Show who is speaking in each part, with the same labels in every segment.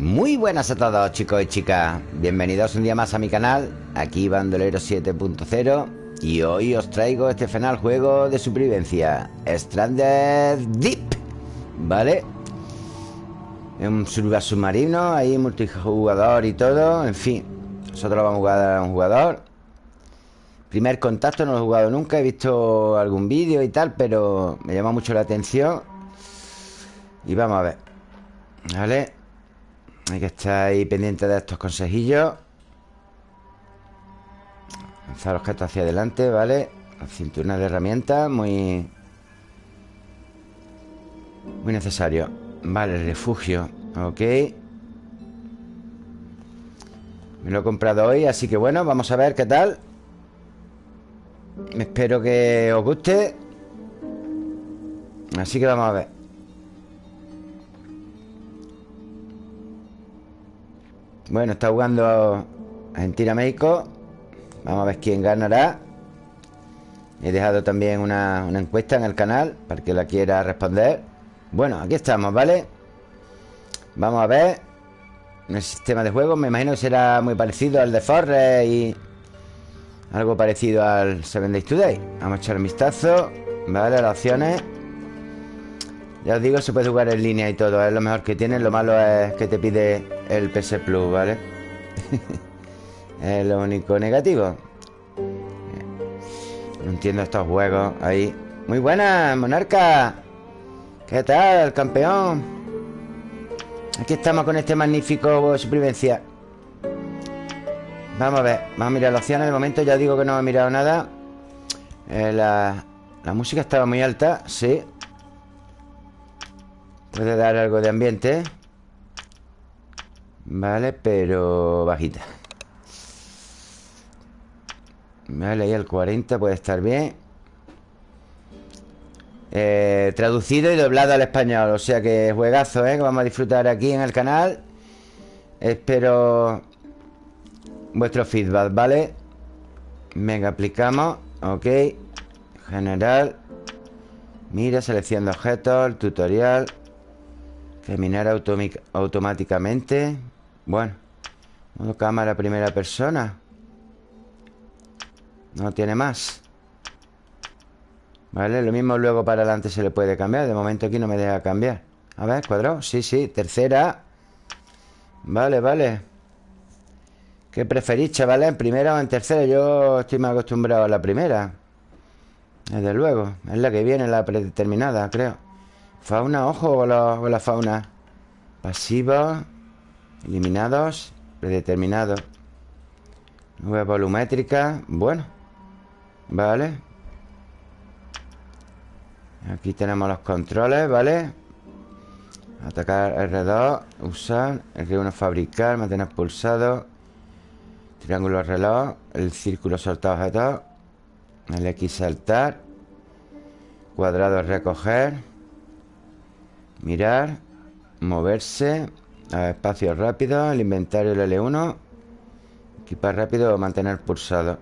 Speaker 1: Muy buenas a todos chicos y chicas. Bienvenidos un día más a mi canal Aquí Bandolero 7.0 Y hoy os traigo este final juego de supervivencia Stranded Deep ¿Vale? Un submarino Ahí multijugador y todo En fin Nosotros vamos a jugar a un jugador. Primer contacto no lo he jugado nunca He visto algún vídeo y tal Pero me llama mucho la atención. Y vamos a ver Vale hay que estar ahí pendiente de estos consejillos. Lanzar objetos hacia adelante, ¿vale? Cinturón de herramientas Muy... Muy necesario. Vale, refugio Ok. Me lo he comprado hoy, así que bueno Vamos a ver qué tal. Espero que os guste. Así que vamos a ver Bueno, está jugando Argentina-México Vamos a ver quién ganará. He dejado también una, encuesta en el canal Para que la quiera responder. Bueno, aquí estamos, ¿vale? Vamos a ver. El sistema de juego Me imagino que será muy parecido al de Forre Y algo parecido al Seven Days Today. Vamos a echar un vistazo. Vale, las opciones ya os digo, se puede jugar en línea y todo Es lo mejor que tiene Lo malo es que te pide el PS Plus, ¿vale? es lo único negativo. No entiendo estos juegos ahí. Muy buenas, Monarca. ¿Qué tal, campeón? Aquí estamos con este magnífico supervivencia. Vamos a ver Vamos a mirar las opciones. De momento ya digo que no he mirado nada. Eh, la, la música estaba muy alta Sí Puede dar algo de ambiente. Vale, pero bajita. Vale, ahí el 40 puede estar bien. Eh, Traducido y doblado al español O sea que juegazo, ¿eh? Que vamos a disfrutar aquí en el canal. Espero Vuestro feedback, ¿vale? Venga, aplicamos Ok. General. Mira, selección de objetos El tutorial Terminar automáticamente Bueno Modo cámara primera persona. No tiene más. Vale, lo mismo luego para adelante se le puede cambiar. De momento aquí no me deja cambiar. A ver, cuadrado, sí, sí, tercera. Vale, vale. ¿Qué preferís, chavales? ¿En primera o en tercera? Yo estoy más acostumbrado a la primera. Desde luego. Es la que viene, la predeterminada, creo Fauna, ojo con la, fauna. Pasiva Eliminados Predeterminados Nube volumétrica Bueno Vale. Aquí tenemos los controles, ¿vale? Atacar R2 Usar R1 fabricar Mantener pulsado. Triángulo reloj El círculo soltar objetos El X saltar. Cuadrado recoger Mirar Moverse Espacio rápido El inventario el L1 Equipar rápido mantener pulsado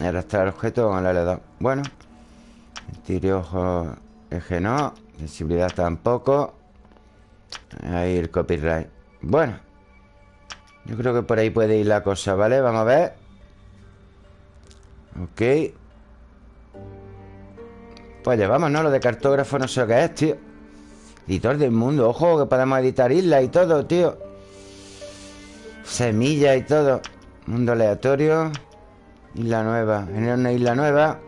Speaker 1: Arrastrar objeto con el L2 Bueno ojo Eje no Sensibilidad tampoco Ahí el copyright. Bueno Yo creo que por ahí puede ir la cosa, ¿vale? Vamos a ver. Ok. Pues llevamos, ¿no? Lo de cartógrafo no sé qué es, tío Editor del mundo Ojo, que podemos editar islas y todo, tío. Semillas y todo. Mundo aleatorio Isla nueva. Genera una isla nueva.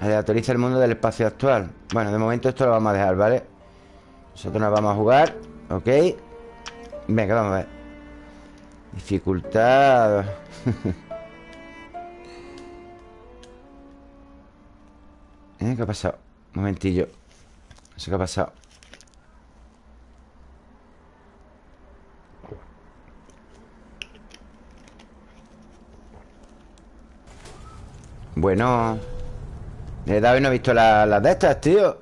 Speaker 1: Aleatoriza el mundo del espacio actual. Bueno, de momento esto lo vamos a dejar, ¿vale? Nosotros nos vamos a jugar Ok Venga, vamos a ver. Dificultad. ¿Eh? ¿Qué ha pasado? Un momentillo. No sé qué ha pasado Bueno he dado y no he visto las de estas, tío.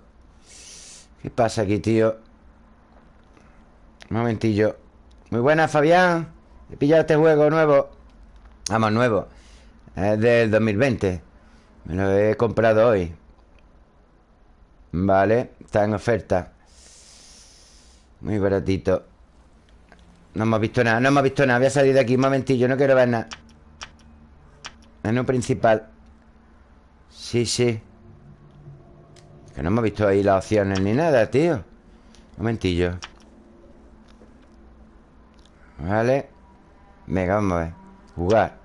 Speaker 1: ¿Qué pasa aquí, tío? Un momentillo. Muy buena, Fabián. He pillado este juego nuevo. Vamos, nuevo. Es del 2020 Me lo he comprado hoy. Vale Está en oferta. Muy baratito. No hemos visto nada, no hemos visto nada. Voy a salir de aquí un momentillo, no quiero ver nada. Menú principal Sí, sí. Que no hemos visto ahí las opciones ni nada, tío. Un momentillo. Vale. Venga, vamos a ver. Jugar.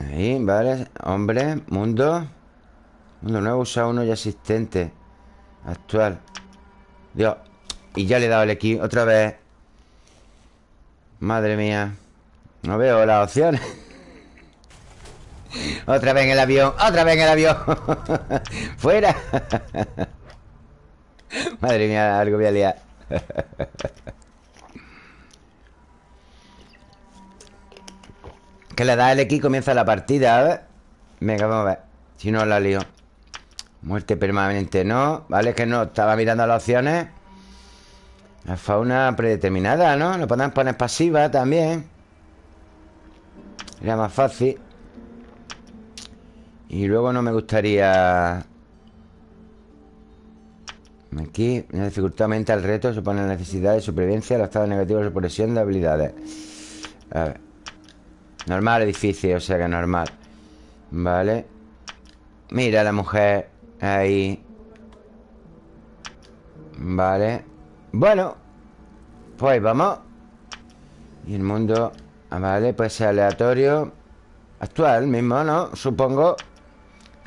Speaker 1: Ahí, vale. Hombre, mundo. Mundo nuevo, usa uno ya existente. Actual. Dios. Y ya le he dado el X otra vez. Madre mía. No veo las opciones Otra vez en el avión Otra vez en el avión. Fuera. Madre mía, algo voy a liar. Que le da el X comienza la partida, a ver. Venga, vamos a ver Si no la lío. Muerte permanente, no Vale, que no, estaba mirando las opciones. La fauna predeterminada, ¿no? Lo podemos poner pasiva también. Sería más fácil Y luego no me gustaría Aquí, una dificultad aumenta el reto Supone la necesidad de supervivencia Los estados negativos de supresión de habilidades. A ver. Normal edificio, o sea que normal. Vale Mira la mujer Ahí. Vale Bueno Pues vamos. Y el mundo ah, Vale, pues es aleatorio. Actual mismo, ¿no? Supongo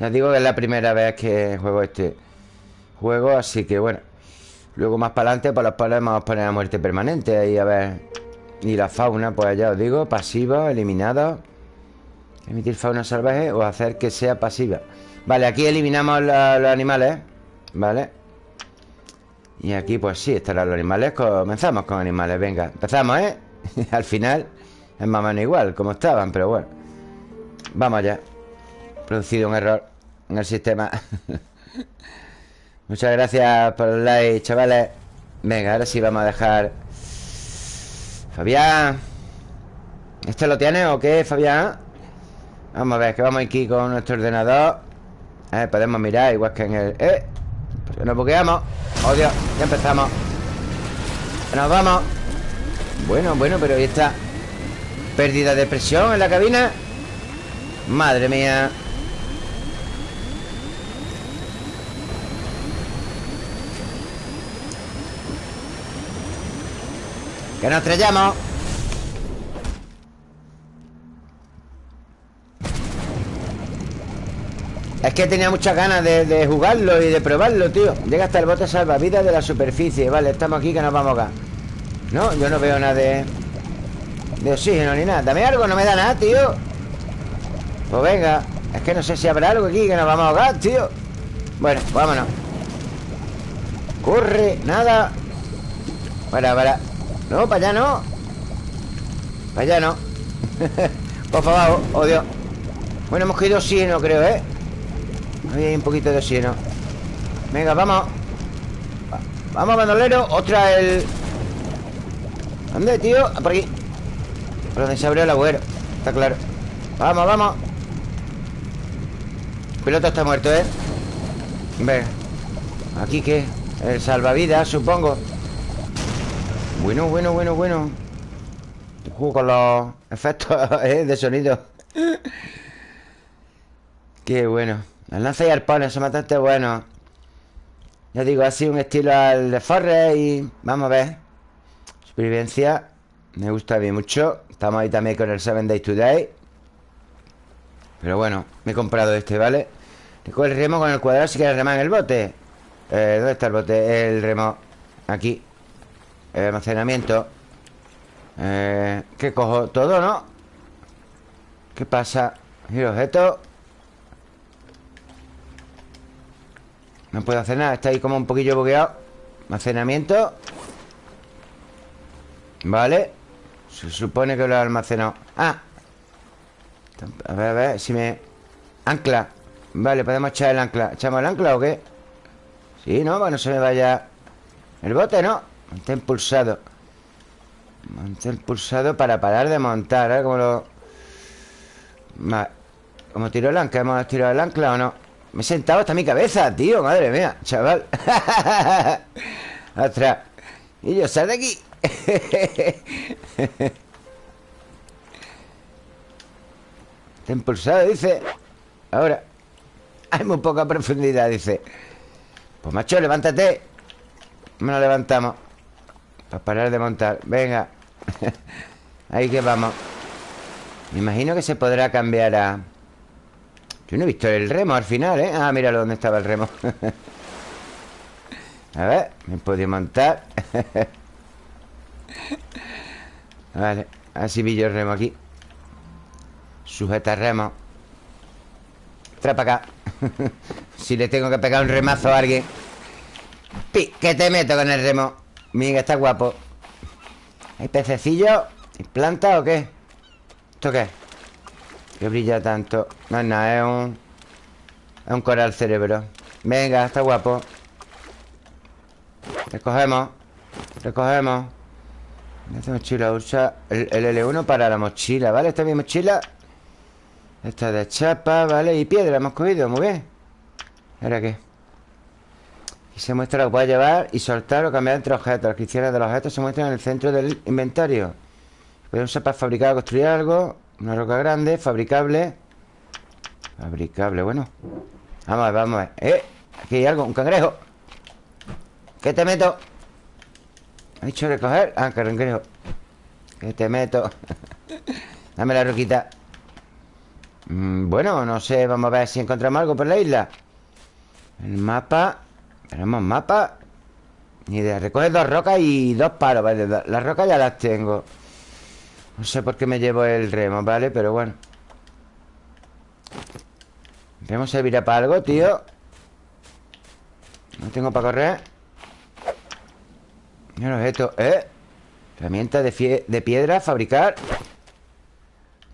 Speaker 1: Ya digo que es la primera vez que juego este Juego, así que bueno Luego más para adelante Pues los podemos poner a muerte permanente Ahí a ver y la fauna, pues ya os digo, pasiva, eliminada. Emitir fauna salvaje o hacer que sea pasiva. Vale, aquí eliminamos los animales. Vale. Y aquí, pues sí, estarán los animales. Comenzamos con animales, venga. Empezamos, ¿eh? Al final es más o menos igual, como estaban, pero bueno. Vamos allá. Producido un error en el sistema. Muchas gracias por el like, chavales. Venga, ahora sí vamos a dejar Fabián ¿Este lo tiene o qué, Fabián? Vamos a ver, que vamos aquí con nuestro ordenador Podemos mirar igual que en el... ¡Eh! Pues nos bugueamos ¡Oh, Dios! Ya empezamos Nos vamos Bueno, bueno, pero ahí está Pérdida de presión en la cabina Madre mía ¡Que nos estrellamos! Es que tenía muchas ganas de, jugarlo y de probarlo, tío. Llega hasta el bote salvavidas de la superficie. Vale, estamos aquí que nos vamos acá No, yo no veo nada de... De oxígeno ni nada. Dame algo, no me da nada, tío. Pues venga Es que no sé si habrá algo aquí que nos vamos a ahogar, tío. Bueno, vámonos. Corre, nada. Para, para no, para allá no. Para allá no. Por favor, Dios Bueno, hemos cogido oxígeno, creo, ¿eh? Ahí hay un poquito de oxígeno Venga, vamos. Vamos, bandolero. Otra el... ¿Dónde, tío? Ah, por aquí. Por donde se abrió el agujero. Está claro. Vamos, vamos. El piloto está muerto, ¿eh? Venga. ¿Aquí qué? El salvavidas, supongo bueno, bueno, bueno, bueno. Juego con los efectos ¿eh? de sonido. Qué bueno. Las lanzas y arpones son bastante buenos Ya digo, así un estilo al de Forrest Y vamos a ver. Supervivencia Me gusta a mí mucho. Estamos ahí también con el 7 Days Today Pero bueno, me he comprado este, ¿vale? Recoge el remo con el cuadrado si quieres remar en el bote. Eh, ¿Dónde está el bote? El remo. Aquí almacenamiento eh, ¿Qué cojo? Todo, ¿no? ¿Qué pasa? ¿Y objeto? No puedo hacer nada Está ahí como un poquillo bugueado Almacenamiento Vale Se supone que lo he almacenado Ah A ver, a ver Si me... Ancla Vale, podemos echar el ancla ¿Echamos el ancla o qué? Sí, ¿no? Bueno, se me vaya El bote, ¿no? Mantén pulsado. Mantén pulsado para parar de montar ¿eh? Como lo... Como tiro el ancla ¿Hemos tirado el ancla o no? Me he sentado hasta mi cabeza, tío Madre mía, chaval. Ostras. Y yo, sal de aquí. Está impulsado, dice. Ahora Hay muy poca profundidad, dice. Pues macho, levántate. Me lo levantamos Para parar de montar. Venga. Ahí que vamos. Me imagino que se podrá cambiar a... Yo no he visto el remo al final, ¿eh? Ah, míralo dónde estaba el remo. A ver, me puedo montar. Vale, así vi yo el remo aquí. Sujeta remo. Trae para acá. Si le tengo que pegar un remazo a alguien. Pi, que te meto con el remo Mira, está guapo ¿Hay pececillos? ¿Y planta o qué? ¿Esto qué? Que brilla tanto No es nada, es un... Es un coral cerebro Venga, está guapo Recogemos Recogemos Esta mochila usa el, el, L1 para la mochila, ¿vale? Esta es mi mochila Esta de chapa, ¿vale? Y piedra hemos cogido, muy bien ¿Ahora qué? Se muestra lo que puede llevar y soltar o cambiar entre objetos. Las cristianas de los objetos se muestran en el centro del inventario. Puede usar para fabricar o construir algo Una roca grande, fabricable. Fabricable, bueno. Vamos a ver, vamos a ver. ¡Eh! Aquí hay algo, un cangrejo. ¿Qué te meto? ¿Ha dicho recoger? Ah, cangrejo. ¿Qué te meto? Dame la roquita. Mm, Bueno, no sé Vamos a ver si encontramos algo por la isla. El mapa Tenemos mapa Ni idea Recoge dos rocas y dos palos ¿vale? Las rocas ya las tengo No sé por qué me llevo el remo, ¿vale? Pero bueno ¿El remo servirá para algo, tío? No tengo para correr Mira esto, ¿eh? Herramienta de, de piedra, fabricar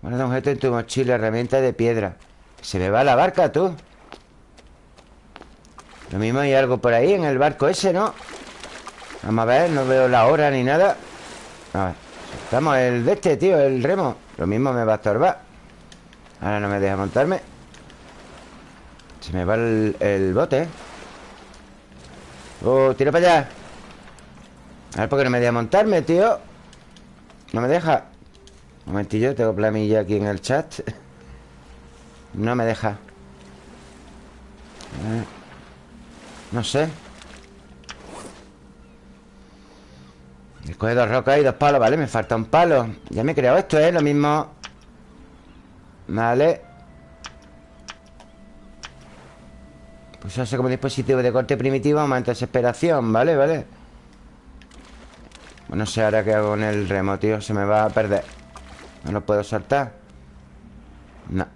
Speaker 1: Guarda un objeto en tu mochila Herramienta de piedra Se me va la barca, tú Lo mismo hay algo por ahí En el barco ese, ¿no? Vamos a ver, no veo la hora ni nada. A ver Estamos el de este, tío, el remo. Lo mismo me va a estorbar. Ahora no me deja montarme. Se me va el, bote. Oh, tira para allá. A ver, ¿por qué no me deja montarme, tío? No me deja. Un momentillo, tengo plamilla aquí en el chat. No me deja No sé Coge dos rocas y dos palos, ¿vale? Me falta un palo Ya me he creado esto, ¿eh? Lo mismo Vale Pues eso como dispositivo de corte primitivo Aumenta desesperación, ¿vale? ¿Vale? Pues no sé ahora qué hago con el remo, tío Se me va a perder ¿No lo puedo saltar? No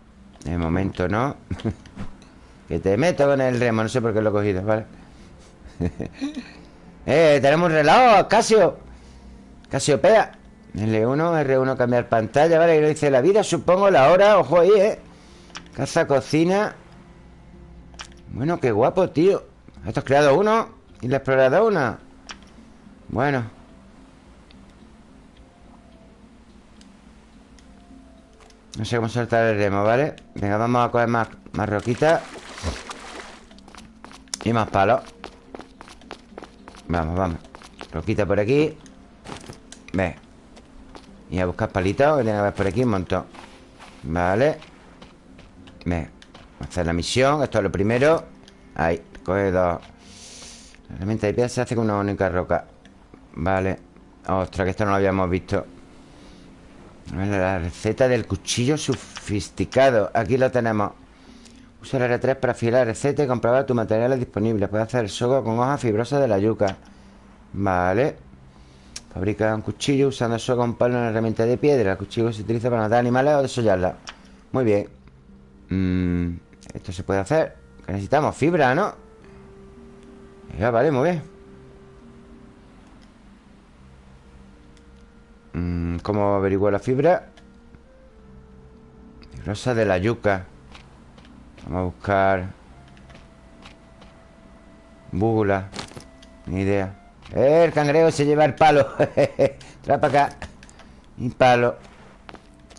Speaker 1: De momento no Que te meto con el remo No sé por qué lo he cogido, ¿vale? ¡Eh! Tenemos un reloj, Casio Casiopea L1, R1 cambiar pantalla, ¿vale? Y lo dice la vida, supongo, la hora Ojo ahí, ¿eh? Caza, cocina Bueno, qué guapo, tío Esto has creado uno Y has explorado una Bueno No sé cómo soltar el remo, ¿vale? Venga, vamos a coger más, más roquitas Y más palos Vamos, vamos. Roquita por aquí. Ve. Y a buscar palitos Que tiene que haber por aquí un montón. Vale. Ve. Hacer la misión Esto es lo primero. Ahí Coge dos. La herramienta de piedra se hace con una única roca. Vale. Ostras, que esto no lo habíamos visto. La receta del cuchillo sofisticado. Aquí lo tenemos Usa el R3 para afilar la receta y comprobar tus materiales disponibles Puedes hacer el sogo con hojas fibrosas de la yuca. Vale. Fabrica un cuchillo usando el sogo con palo una herramienta de piedra. El cuchillo se utiliza para matar animales o desollarla. Muy bien. Mm, Esto se puede hacer. Necesitamos fibra, ¿no? Ya, vale, muy bien. Mm, ¿Cómo averiguo la fibra? Rosa de la yuca Vamos a buscar Búgula Ni idea. Eh, El cangrejo se lleva el palo. Trae para acá. Un palo.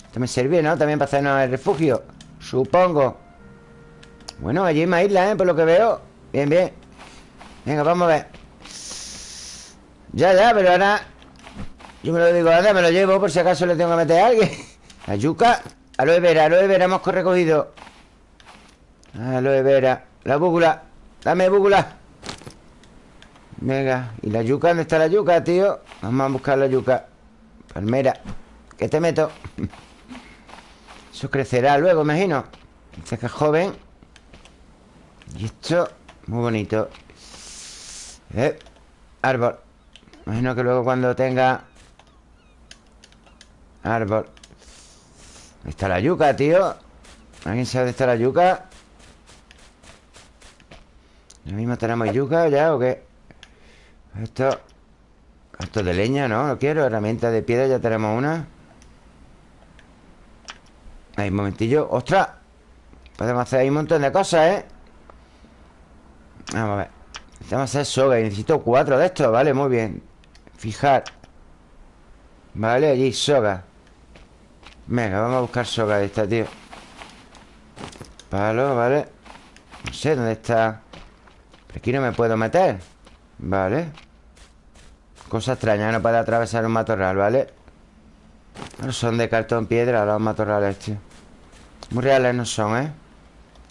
Speaker 1: Esto me sirve, ¿no? También para hacernos el refugio Supongo. Bueno, allí hay más isla, ¿eh? Por lo que veo. Bien, bien. Venga, vamos a ver. Ya, ya, pero ahora Yo me lo digo, anda, me lo llevo Por si acaso le tengo que meter a alguien. La yuca Aloe vera, aloe vera hemos recogido Aloe vera. La búgula Dame búgula Venga. ¿Y la yuca? ¿Dónde está la yuca, tío? Vamos a buscar la yuca. Palmera. ¿Qué te meto? Eso crecerá luego, imagino. Dice que es joven. Y esto Muy bonito. Eh, Árbol. Imagino que luego cuando tenga Árbol. ¿Dónde está la yuca, tío? ¿Alguien sabe dónde está la yuca? ¿Lo mismo tenemos yuca ya o qué? Esto Esto de leña, ¿no? Lo quiero Herramienta de piedra, ya tenemos una. Ahí, un momentillo. ¡Ostras! Podemos hacer ahí un montón de cosas, ¿eh? Vamos a ver. Necesitamos hacer soga y necesito cuatro de estos Vale, muy bien. Fijar. Vale, allí, soga. Venga, vamos a buscar soga de esta, tío. Palo, vale. No sé dónde está Pero aquí no me puedo meter Vale Cosa extraña, no puede atravesar un matorral, ¿vale? No son de cartón piedra los matorrales, tío Muy reales no son, ¿eh?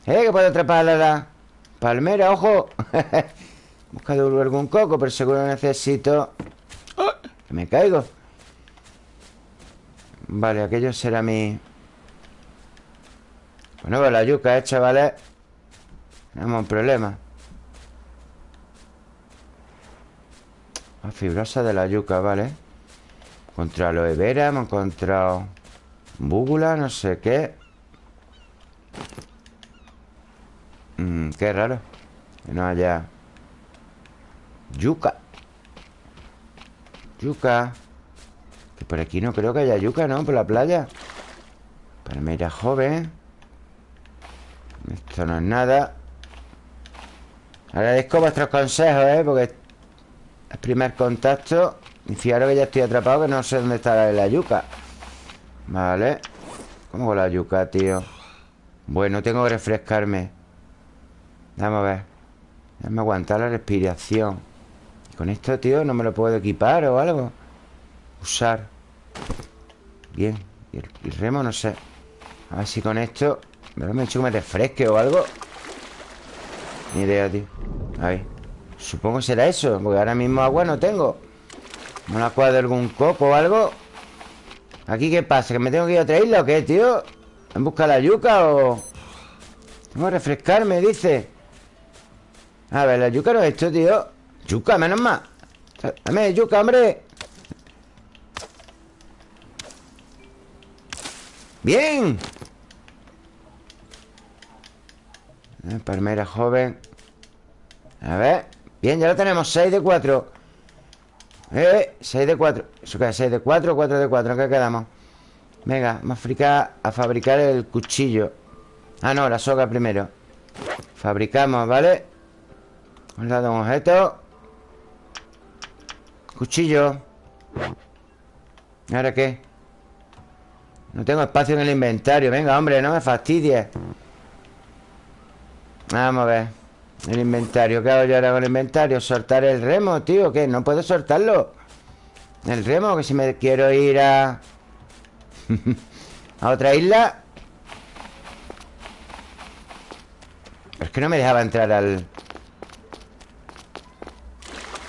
Speaker 1: ¡Eh, que puedo treparle la palmera, ojo! Buscado algún coco, pero seguro necesito... Que me caigo Vale, aquello será mi... Bueno, pues la yuca hecha, ¿vale? Tenemos un problema La fibrosa de la yuca, ¿vale? Contra aloe vera Hemos encontrado Búgula, no sé qué. Mm, Qué raro. Que no haya Yuca. Yuca. Que por aquí no creo que haya yuca, ¿no? Por la playa. Palmera joven. Esto no es nada. Agradezco vuestros consejos, ¿eh? Porque el primer contacto Y fijaros que ya estoy atrapado Que no sé dónde está la yuca. Vale. ¿Cómo la yuca, tío? Bueno, tengo que refrescarme. Vamos a ver. Déjame aguantar la respiración. Con esto, tío, no me lo puedo equipar o algo. Usar. Bien. Y el, remo, no sé. A ver si con esto Me lo he hecho que me refresque o algo. Ni idea, tío. Ahí Supongo será eso Porque ahora mismo agua no tengo ¿No la cuadro algún coco o algo? ¿Aquí qué pasa? ¿Que me tengo que ir a otra isla o qué, tío? ¿En busca de la yuca o...? Tengo que refrescarme, dice A ver, la yuca no es esto, tío Yuca, menos más Dame yuca, hombre ¡Bien! Eh, palmera joven A ver Bien, ya lo tenemos 6 de 4 Eh, 6 de 4 ¿Eso qué es? 6 de 4 4 de 4 ¿En qué quedamos? Venga, vamos a fabricar, a fabricar el cuchillo Ah, no, la soga primero Fabricamos, ¿vale? Hemos dado un objeto Cuchillo ¿Ahora qué? No tengo espacio en el inventario Venga, hombre, no me fastidies Vamos a ver El inventario, ¿qué hago yo ahora con el inventario? ¿Soltar el remo, tío? ¿Qué? ¿No puedo soltarlo? El remo, que si me quiero ir a... a otra isla Es que no me dejaba entrar al...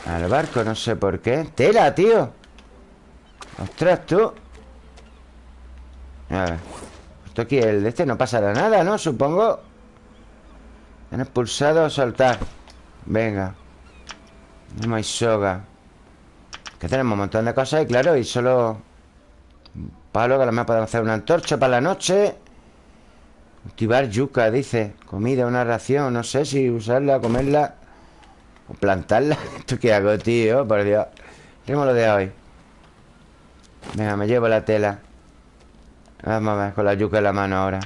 Speaker 1: Al barco, no sé por qué ¡Tela, tío! ¡Ostras, tú! A ver Esto aquí, el de este no pasará nada, ¿no? Supongo Han expulsado o soltar Venga. No hay soga. Que tenemos un montón de cosas y claro Y solo Palo que a lo mejor podemos hacer una antorcha para la noche. Cultivar yuca, dice. Comida, una ración No sé si usarla, comerla o plantarla. ¿Esto qué hago, tío? Por Dios. Tenemos lo de hoy. Venga, me llevo la tela. Vamos a ver, con la yuca en la mano ahora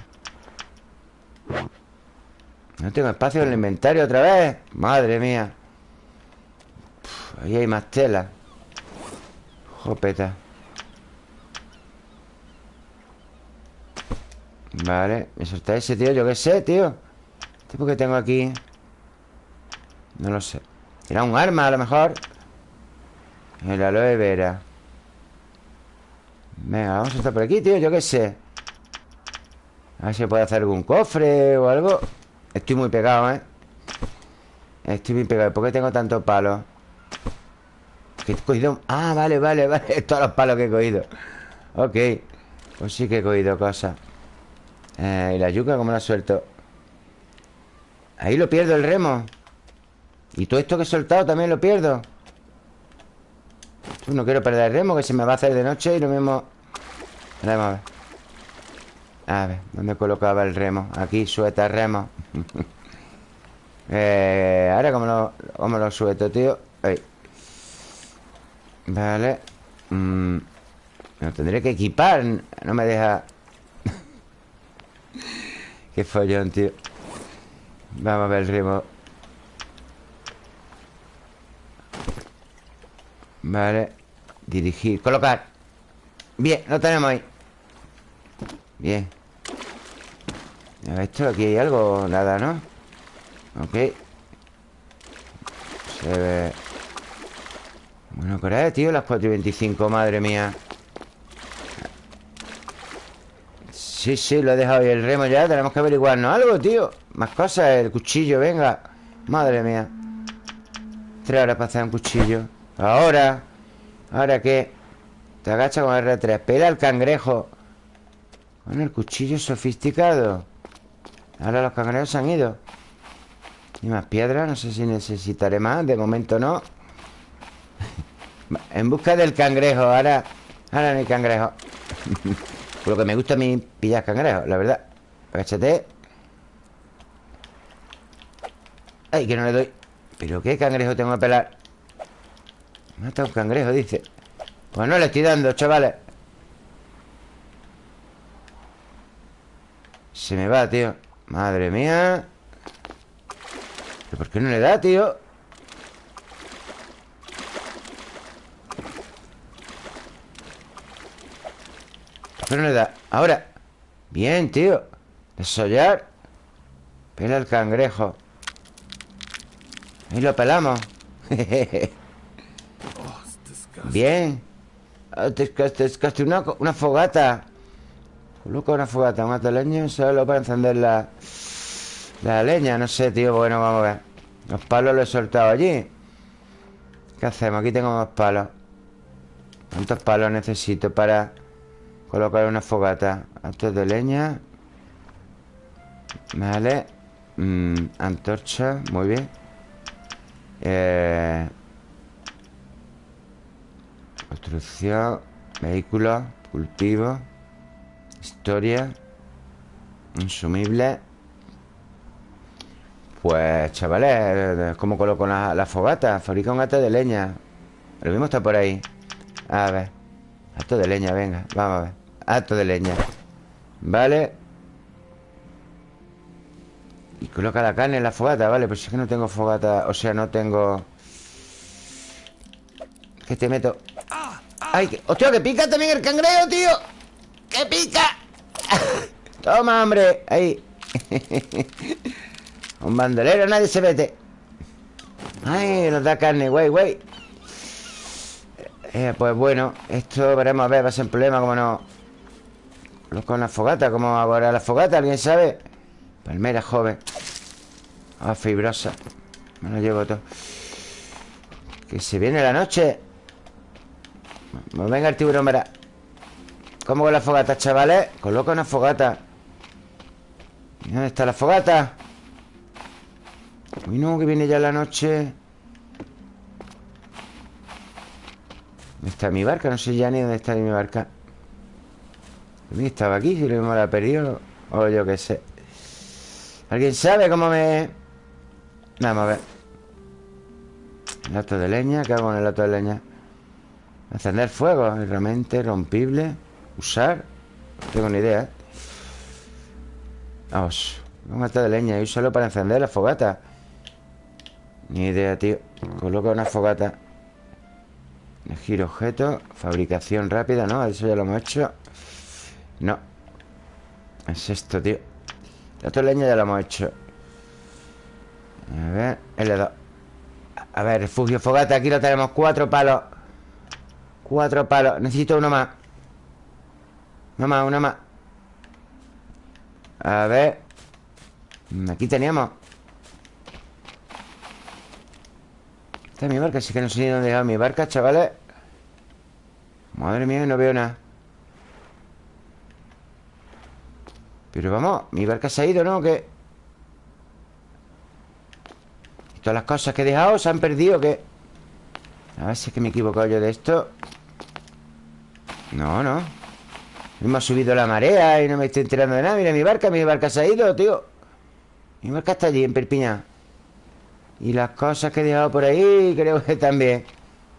Speaker 1: No tengo espacio en el inventario otra vez. Madre mía. Ahí hay más tela. Jopeta. Vale, me solta ese, tío Yo qué sé, tío. ¿Tipo que tengo aquí? No lo sé. Era un arma a lo mejor. El aloe vera. Venga, vamos a estar por aquí, tío, yo qué sé. A ver si puede hacer algún cofre o algo Estoy muy pegado, ¿eh? Estoy muy pegado. ¿Por qué tengo tantos palos? Que he cogido... Ah, vale, vale, vale. Todos los palos que he cogido. Ok. Pues sí que he cogido cosas. Eh, Y la yuca, ¿cómo la suelto? Ahí lo pierdo el remo. Y todo esto que he soltado también lo pierdo No quiero perder el remo Que se me va a hacer de noche y lo mismo. Vamos a ver A ver, ¿dónde colocaba el remo? Aquí, suelta el remo. Eh, Ahora, ¿cómo lo, cómo lo suelto, tío? Ahí. Vale. Mm, lo tendré que equipar. No me deja. Qué follón, tío. Vamos a ver el remo. Vale. Dirigir, colocar. Bien, lo tenemos ahí Bien. Esto aquí hay algo Nada, ¿no? Ok. Se ve. Bueno, ¿qué tío? Las 4 y 25, madre mía. Sí, sí, lo he dejado ahí el remo ya Tenemos que averiguarnos algo, tío. Más cosas, el cuchillo, venga. Madre mía. Tres horas para hacer un cuchillo. Ahora ¿Ahora qué? Te agacha con R3 Pela el cangrejo Con el cuchillo sofisticado. Ahora los cangrejos se han ido. Y más piedras No sé si necesitaré más. De momento no. En busca del cangrejo Ahora, ahora no hay cangrejo. Por lo que me gusta a mí pillar cangrejos, la verdad. Agáchate. Ay, que no le doy. ¿Pero qué cangrejo tengo que pelar? Mata un cangrejo, dice. Pues no le estoy dando, chavales Se me va, tío. Madre mía. ¿Pero por qué no le da, tío? no le da? Ahora. Bien, tío. Desollar. Pela el cangrejo. Ahí lo pelamos. Bien. Te una, una fogata Coloca una fogata Mata leña Solo para encender la La leña. No sé, tío Bueno, vamos a ver. Los palos los he soltado allí. ¿Qué hacemos? Aquí tengo más palos. ¿Cuántos palos necesito para Colocar una fogata Esto de leña. Vale. Mm, Antorcha, muy bien. Eh, Construcción Vehículos Cultivo Historia Insumible. Pues, chavales ¿Cómo coloco la, fogata? Fabrica un gato de leña. Lo mismo está por ahí. A ver. Gato de leña, venga, vamos a ver. Alto de leña. Vale. Y coloca la carne en la fogata Vale, pues es que no tengo fogata O sea, no tengo Que te meto ¡Ay! Que... ¡Hostia, que pica también el cangrejo, tío! ¡Que pica! Toma, hombre Ahí. Un bandolero, nadie se mete. Ay, nos da carne, güey, güey. Eh, Pues bueno Esto veremos a ver, va a ser un problema Como no. Con una fogata, ¿cómo ahora la fogata? ¿Alguien sabe? Palmera joven. Ah, fibrosa. Me lo llevo todo. Que se viene la noche. Pues Venga el tiburón, verá ¿Cómo con la fogata, chavales? Coloca una fogata ¿Dónde está la fogata? Uy, no, que viene ya la noche ¿Dónde está mi barca? No sé ya ni dónde está mi barca estaba aquí, si lo mismo la he perdido O yo qué sé ¿Alguien sabe cómo me...? Vamos a ver Lato de leña, ¿qué hago con el lato de leña? Encender fuego, realmente rompible Usar. No tengo ni idea ¿eh? Vamos Un lato de leña y solo para encender la fogata. Ni idea, tío. Coloca una fogata. Elegir objeto. Fabricación rápida, ¿no? Eso ya lo hemos hecho. No. Es esto, tío. La otra leña ya la hemos hecho. A ver L2 A ver, refugio fogata. Aquí lo tenemos. Cuatro palos. Cuatro palos. Necesito uno más Una más, una más. A ver. Aquí teníamos. Esta es mi barca, así que no sé ni dónde dejado mi barca, chavales. Madre mía, no veo nada. Pero vamos, mi barca se ha ido, ¿no? ¿Qué? Todas las cosas que he dejado se han perdido, ¿qué? A ver si es que me he equivocado yo de esto. No, no Me ha subido la marea y no me estoy enterando de nada. Mira mi barca, mi barca se ha ido, tío. Mi barca está allí, en Perpiña Y las cosas que he dejado por ahí Creo que también.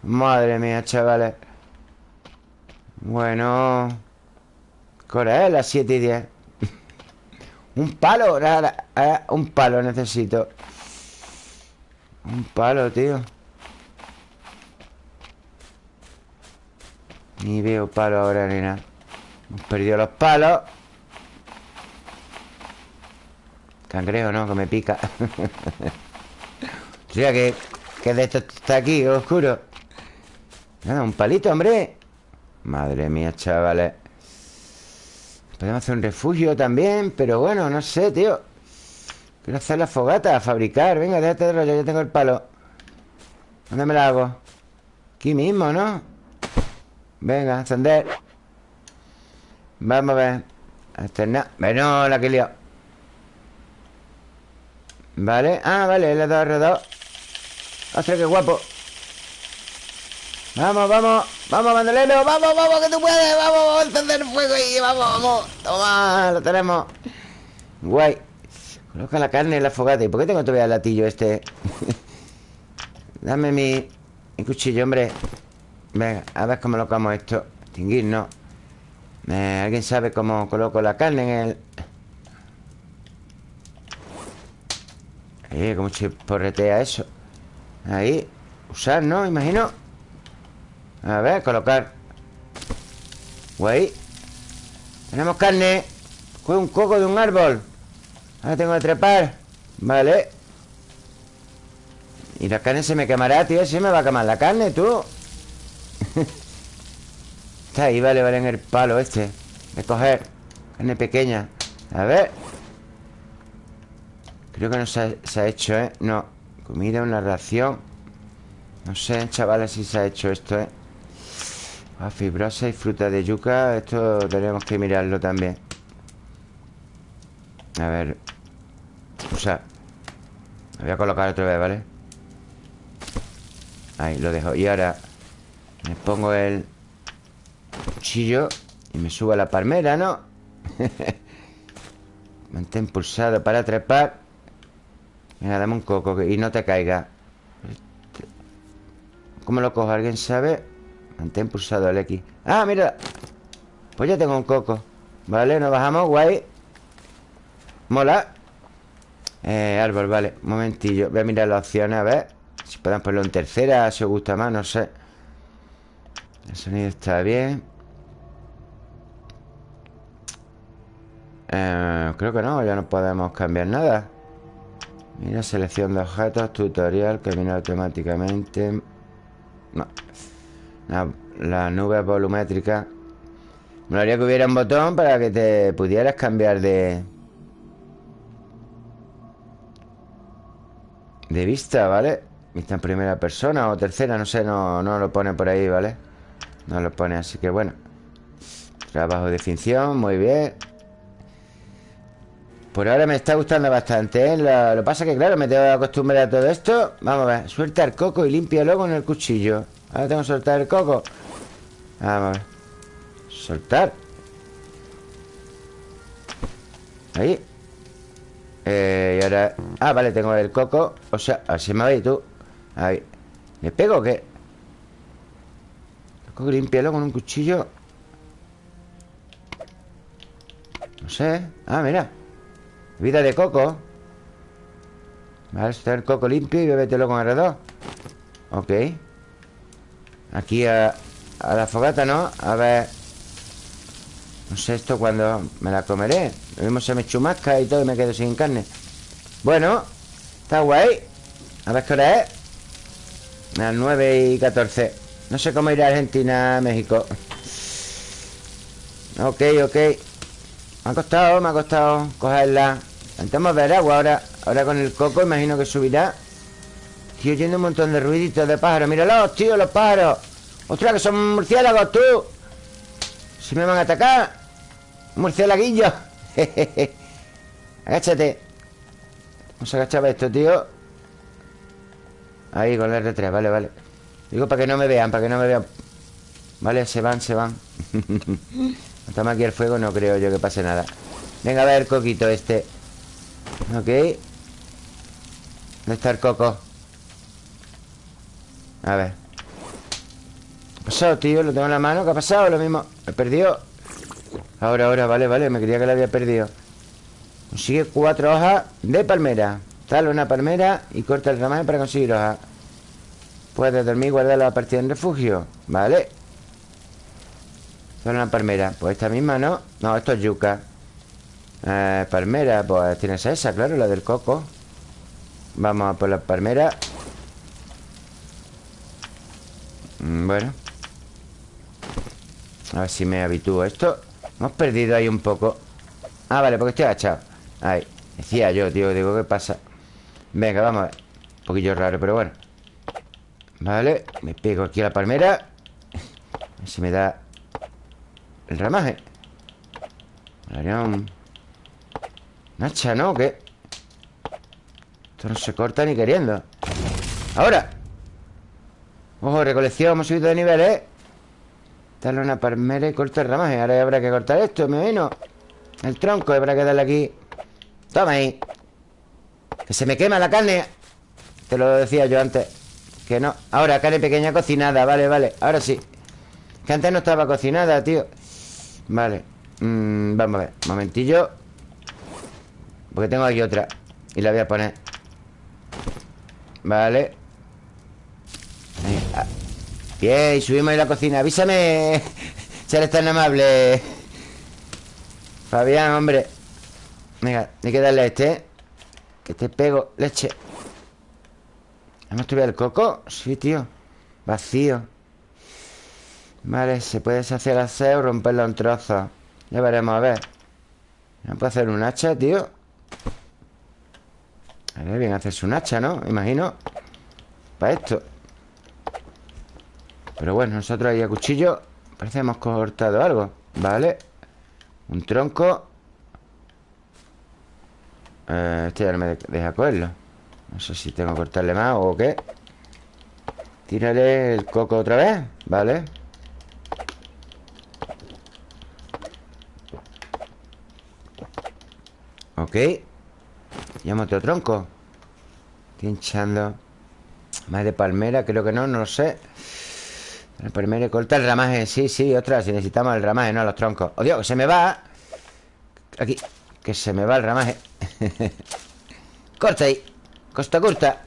Speaker 1: Madre mía, chavales. Bueno ¿Qué Las 7 y 10 Un palo, nada, Un palo necesito. Un palo, tío. Ni veo palo ahora, nena Hemos perdido los palos. Cangrejo, ¿no? Que me pica. O sea, que, que de esto está aquí, oscuro. Nada, un palito, hombre. Madre mía, chavales. Podemos hacer un refugio también Pero bueno, no sé, tío. Quiero hacer la fogata, fabricar. Venga, déjate de rollo, yo tengo el palo. ¿Dónde me la hago? Aquí mismo, ¿no? Venga, encender Vamos a ver. Externar Bueno, la que he liado Vale Ah, vale, le he dado alrededor Ostras, qué guapo. Vamos, vamos Vamos, bandolero Vamos, vamos, que tú puedes Vamos, vamos a encender el fuego y vamos, vamos. Toma, lo tenemos. Guay. Coloca la carne en la fogata. ¿Y por qué tengo todavía el latillo este? Dame mi, mi cuchillo, hombre. Venga, a ver cómo colocamos esto. Extinguir, no eh, ¿Alguien sabe cómo coloco la carne en el...? Ahí, cómo se porretea eso Ahí Usar, ¿no? Imagino. A ver, colocar. Guay. Tenemos carne Fue un coco de un árbol. Ahora tengo que trepar. Vale. Y la carne se me quemará, tío. Se me va a quemar la carne, tú Está ahí, vale, vale, en el palo este. De coger Carne pequeña. A ver. Creo que no se ha, hecho, ¿eh? No. Comida, una ración. No sé, chavales, si se ha hecho esto, ¿eh? Ah, fibrosa y fruta de yuca. Esto tenemos que mirarlo también. A ver. O sea Lo voy a colocar otra vez, ¿vale? Ahí, lo dejo. Y ahora me pongo el cuchillo y me subo a la palmera, ¿no? Mantén pulsado para trepar. Venga, dame un coco y no te caiga. ¿Cómo lo cojo? ¿Alguien sabe? Mantén pulsado el X. ¡Ah, mira! Pues ya tengo un coco. Vale, nos bajamos, guay. Mola. Eh, árbol, vale. Un momentillo. Voy a mirar las opciones, a ver. Si podemos ponerlo en tercera, si os gusta más, no sé. El sonido está bien eh, Creo que no, ya no podemos cambiar nada. Mira, selección de objetos, tutorial, camina automáticamente. No. La, nube volumétrica. Me haría que hubiera un botón para que te pudieras cambiar de... De vista, ¿vale? Vista en primera persona o tercera, no sé, no, no lo pone por ahí, ¿vale? No lo pone, así que bueno. Trabajo de finción, muy bien Por ahora me está gustando bastante ¿eh? lo, que pasa que claro, me tengo que acostumbrar a todo esto. Vamos a ver, suelta el coco y límpialo con el cuchillo. Ahora tengo que soltar el coco. Vamos a ver. Soltar. Ahí. Eh, y ahora... Ah, vale, tengo el coco. O sea, así me va tú. Ahí. ¿Le pego o qué? Tengo que limpiarlo con un cuchillo. No sé. Ah, mira Vida de coco. Vale, está el coco limpio y bébetelo con alrededor Ok. Aquí a, a la fogata, ¿no? A ver. No sé esto cuando me la comeré. Lo mismo se me chumasca y todo y me quedo sin carne. Bueno Está guay. A ver qué hora es. Las 9 y 14 no sé cómo ir a Argentina, México. Ok, ok Me ha costado, me ha costado cogerla. Intentamos ver agua ahora Ahora con el coco imagino que subirá. Tío, oyendo un montón de ruiditos de pájaros. Míralos, tío, los pájaros. ¡Ostras, que son murciélagos, tú! Si me van a atacar Murciélaguillo Agáchate. Vamos a agachar esto, tío. Ahí, con el R3, vale, vale. Digo para que no me vean, para que no me vean. Vale, se van, se van Estamos aquí el fuego, no creo yo que pase nada. Venga, a ver, coquito este. Ok. ¿Dónde está el coco? A ver. ¿Qué ha pasado, tío? Lo tengo en la mano. ¿Qué ha pasado? Lo mismo. He perdido. Ahora, ahora, vale, vale. Me creía que lo había perdido. Consigue cuatro hojas de palmera. Tala una palmera y corta el ramaje para conseguir hojas. Puedes dormir y guardar la partida en refugio. Vale Tala una palmera. Pues esta misma, ¿no? No, esto es yuca. Eh, Palmera, pues tienes esa, claro, la del coco. Vamos a por la palmera. Mm, Bueno. A ver si me habitúo a esto. Hemos perdido ahí un poco. Ah, vale, porque estoy agachado. Ahí, decía yo, tío, digo, ¿qué pasa? Venga, vamos a ver. Un poquillo raro, pero bueno. Vale, me pego aquí a la palmera. A ver si me da El ramaje. Un... Nacha, ¿no? ¿Qué? Esto no se corta ni queriendo. ¡Ahora! Ojo, recolección, hemos subido de nivel, ¿eh? Darle una palmera y corta el ramaje. Ahora habrá que cortar esto, me imagino. El tronco, habrá que darle aquí. Toma ahí. Que se me quema la carne. Te lo decía yo antes Que no. Ahora, carne pequeña cocinada. Vale, vale. Ahora sí. Que antes no estaba cocinada, tío Vale mm, Vamos a ver Momentillo. Porque tengo aquí otra Y la voy a poner. Vale. Bien, y subimos a la cocina Avísame. Si eres tan amable. Fabián, hombre. Venga, hay que darle a este Que te pego leche. ¿Hemos tuvido el coco? Sí, tío. Vacío Vale, se puede deshacer el aseo Romperlo en trozos. Ya veremos, a ver. ¿No puedo hacer un hacha, tío? A ver, bien hacerse un hacha, ¿no? Imagino. Para esto. Pero bueno, nosotros ahí a cuchillo Parece que hemos cortado algo. Vale. Un tronco. Eh, Este ya no me deja cogerlo. No sé si tengo que cortarle más o qué. Tírale el coco otra vez. Vale Ok. Llamo otro tronco. Estoy hinchando. Más de palmera, creo que no, no lo sé. La palmera corta el ramaje. Sí, sí, otra, si necesitamos el ramaje No los troncos. ¡Oh, Dios, que se me va! Aquí, que se me va el ramaje. Corta ahí. Costa corta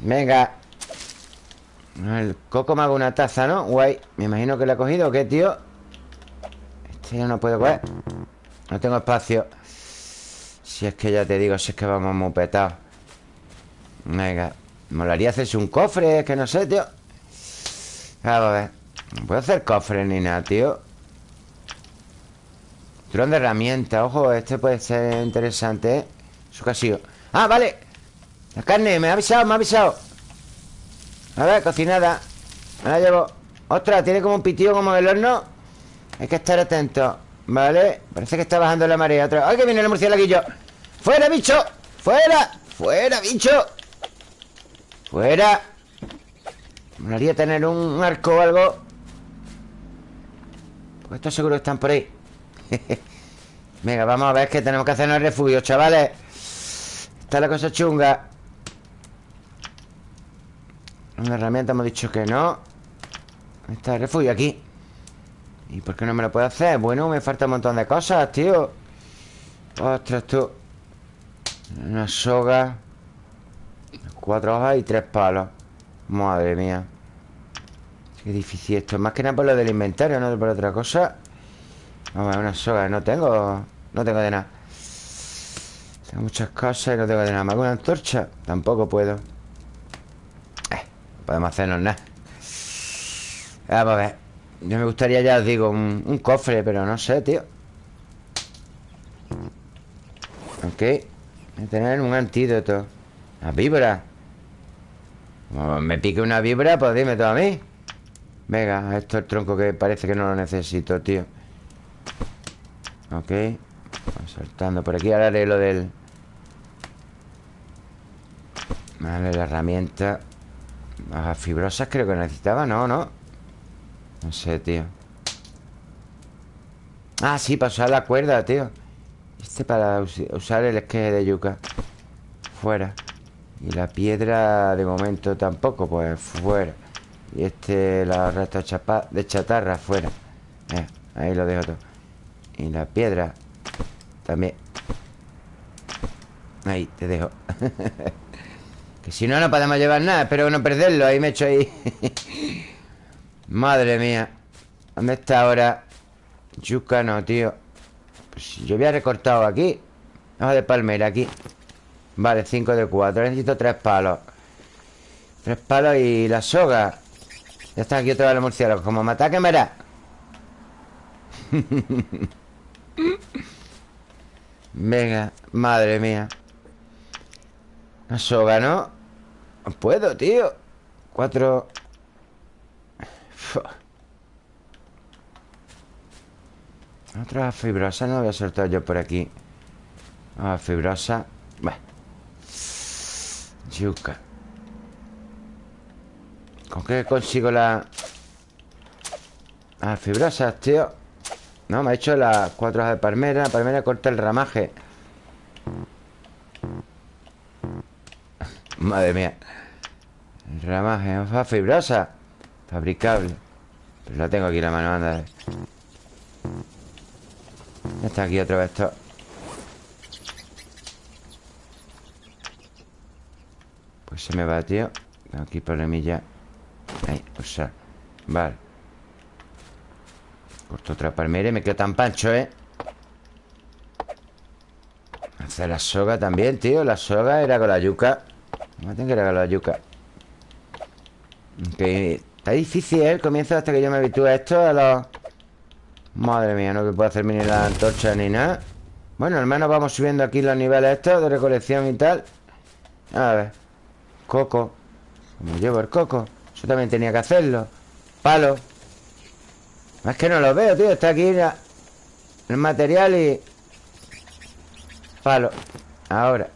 Speaker 1: Venga. El coco me hago una taza, ¿no? Guay. Me imagino que le ha cogido ¿o qué, tío? Este ya no puedo coger No tengo espacio. Si es que ya te digo, si es que vamos muy petados. Venga Molaría hacerse un cofre, es que no sé, tío. Vamos a ver. No puedo hacer cofre ni nada, tío. Dron de herramientas Ojo, este puede ser interesante, ¿eh? Su casillo ¡Ah, vale! La carne, me ha avisado, me ha avisado. A ver, cocinada. Me la llevo. Ostras, tiene como un pitillo como el horno. Hay que estar atento Vale, parece que está bajando la marea otra ¡Ay, que viene el murciélaguillo! ¡Fuera, bicho! ¡Fuera! ¡Fuera, bicho! ¡Fuera! Me haría tener un arco o algo Pues esto seguro que están por ahí Venga, vamos a ver qué tenemos que hacer en el refugio, chavales Está la cosa chunga Una herramienta hemos dicho que no Está el refugio aquí ¿Y por qué no me lo puedo hacer? Bueno, me falta un montón de cosas, tío. Ostras, tú. Una soga Cuatro hojas y tres palos. Madre mía. Qué difícil esto. Más que nada por lo del inventario, no por otra cosa. Vamos a una soga No tengo... No tengo de nada. Tengo muchas cosas y no tengo de nada. ¿Me hago una antorcha? Tampoco puedo. Eh, No podemos hacernos nada. Vamos a ver Yo me gustaría, ya os digo, un, un cofre Pero no sé, tío. Ok. Tener un antídoto. La víbora. Como me pique una víbora, pues dime todo a mí. Venga, esto es el tronco que parece que no lo necesito, tío. Ok. Saltando por aquí. Ahora haré lo del... Vale, la herramienta. Las fibrosas creo que necesitaba No, no No sé, tío. Ah, sí, para usar la cuerda, tío. Este para usar el esqueje de yuca. Fuera. Y la piedra de momento tampoco Pues fuera. Y este, la resta de chatarra Fuera. Eh, Ahí lo dejo todo. Y la piedra También. Ahí, te dejo. Que si no, no podemos llevar nada. Espero no perderlo. Ahí me echo ahí Madre mía ¿Dónde está ahora? Yuca no, tío pues Yo había recortado aquí Hoja de palmera aquí. Vale, 5 de 4 Necesito 3 palos. 3 palos y la soga. Ya están aquí otra vez los murciélagos Como me ataquen, verá. Venga, madre mía. La soga, ¿no? No puedo, tío. Cuatro Otra fibrosa no voy a soltar yo por aquí. Ah, fibrosa Bueno Yuca. ¿Con qué consigo la...? Ah, fibrosas, tío No, me ha hecho las cuatro hojas de palmera. La palmera corta el ramaje. Madre mía. Ramaje, fibrosa Fabricable. Pero la tengo aquí la mano, anda Ya está aquí otra vez esto Pues se me va, tío. Aquí problemilla. Ahí, sea Vale. Corto otra palmera y me quedo tan pancho, ¿eh? Hacer la soga también, tío. La soga era con la yuca. No tengo que era con la yuca. Ok Está difícil ¿eh? el comienzo hasta que yo me habitúe a esto A los... Madre mía, no que puedo hacerme ni la antorcha ni nada. Bueno, al menos vamos subiendo aquí los niveles estos De recolección y tal. A ver. Coco. Como llevo el coco. Eso también tenía que hacerlo. Palo. Es que no lo veo, tío. Está aquí el material y... Palo. Ahora.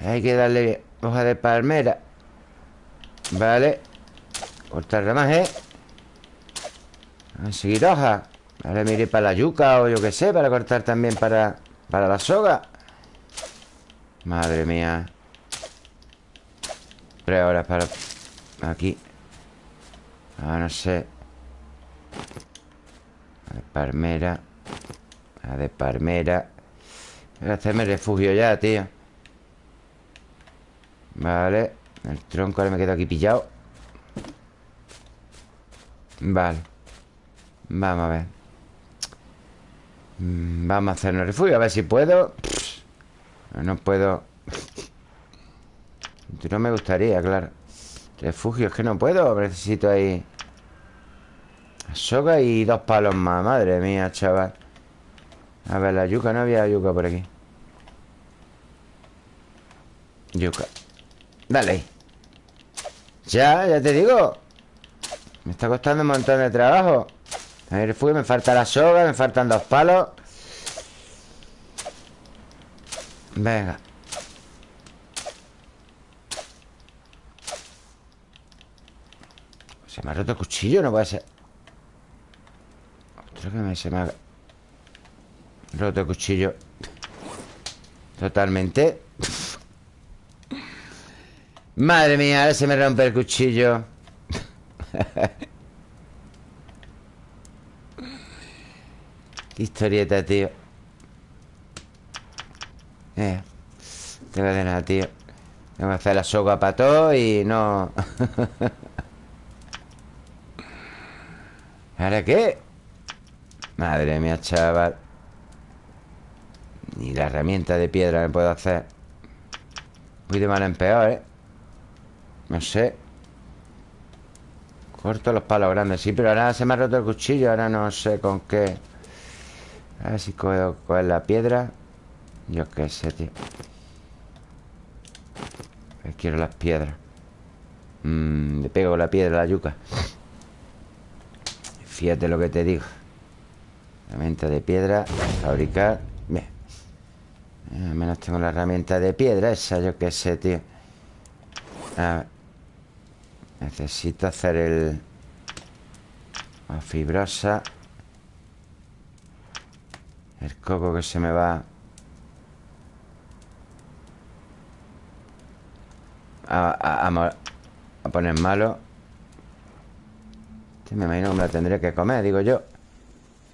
Speaker 1: Hay que darle hoja de palmera. Vale Cortar ramaje A seguir hoja Ahora me iré para la yuca o yo qué sé Para cortar también para, para la soga. Madre mía. Tres horas para... Aquí. Ah, no sé. A de palmera. A de palmera. Voy a hacerme refugio ya, tío. Vale. El tronco ahora me quedo aquí pillado Vale. Vamos a ver. Mm, Vamos a hacernos refugio A ver si puedo. No puedo. No me gustaría, claro. Refugio, es que no puedo Necesito ahí Soga y dos palos más Madre mía, chaval. A ver, la yuca, no había yuca por aquí. Yuca. Dale Ya, ya te digo me está costando un montón de trabajo. A ver, fui, me falta la soga Me faltan dos palos. Venga. Se me ha roto el cuchillo, no puede ser. Otro que me, se me ha roto el cuchillo. Totalmente. Madre mía, ahora se me rompe el cuchillo Qué historieta, tío. Eh Te de nada, tío. Tengo que hacer la soga para todo y no... ¿Ahora qué? Madre mía, chaval. Ni la herramienta de piedra me puedo hacer. Voy de mal en peor, ¿eh? No sé Corto los palos grandes Sí, pero ahora se me ha roto el cuchillo Ahora no sé con qué. A ver si cojo, la piedra. Yo qué sé, tío. Quiero las piedras. Mmm, Le pego la piedra a la yuca. Fíjate lo que te digo. Herramienta de piedra Fabricar. Bien. Al menos tengo la herramienta de piedra Esa yo qué sé, tío. A ver Necesito hacer el... La fibrosa. El coco que se me va. A, poner malo. Este me imagino que me la tendré que comer, digo yo.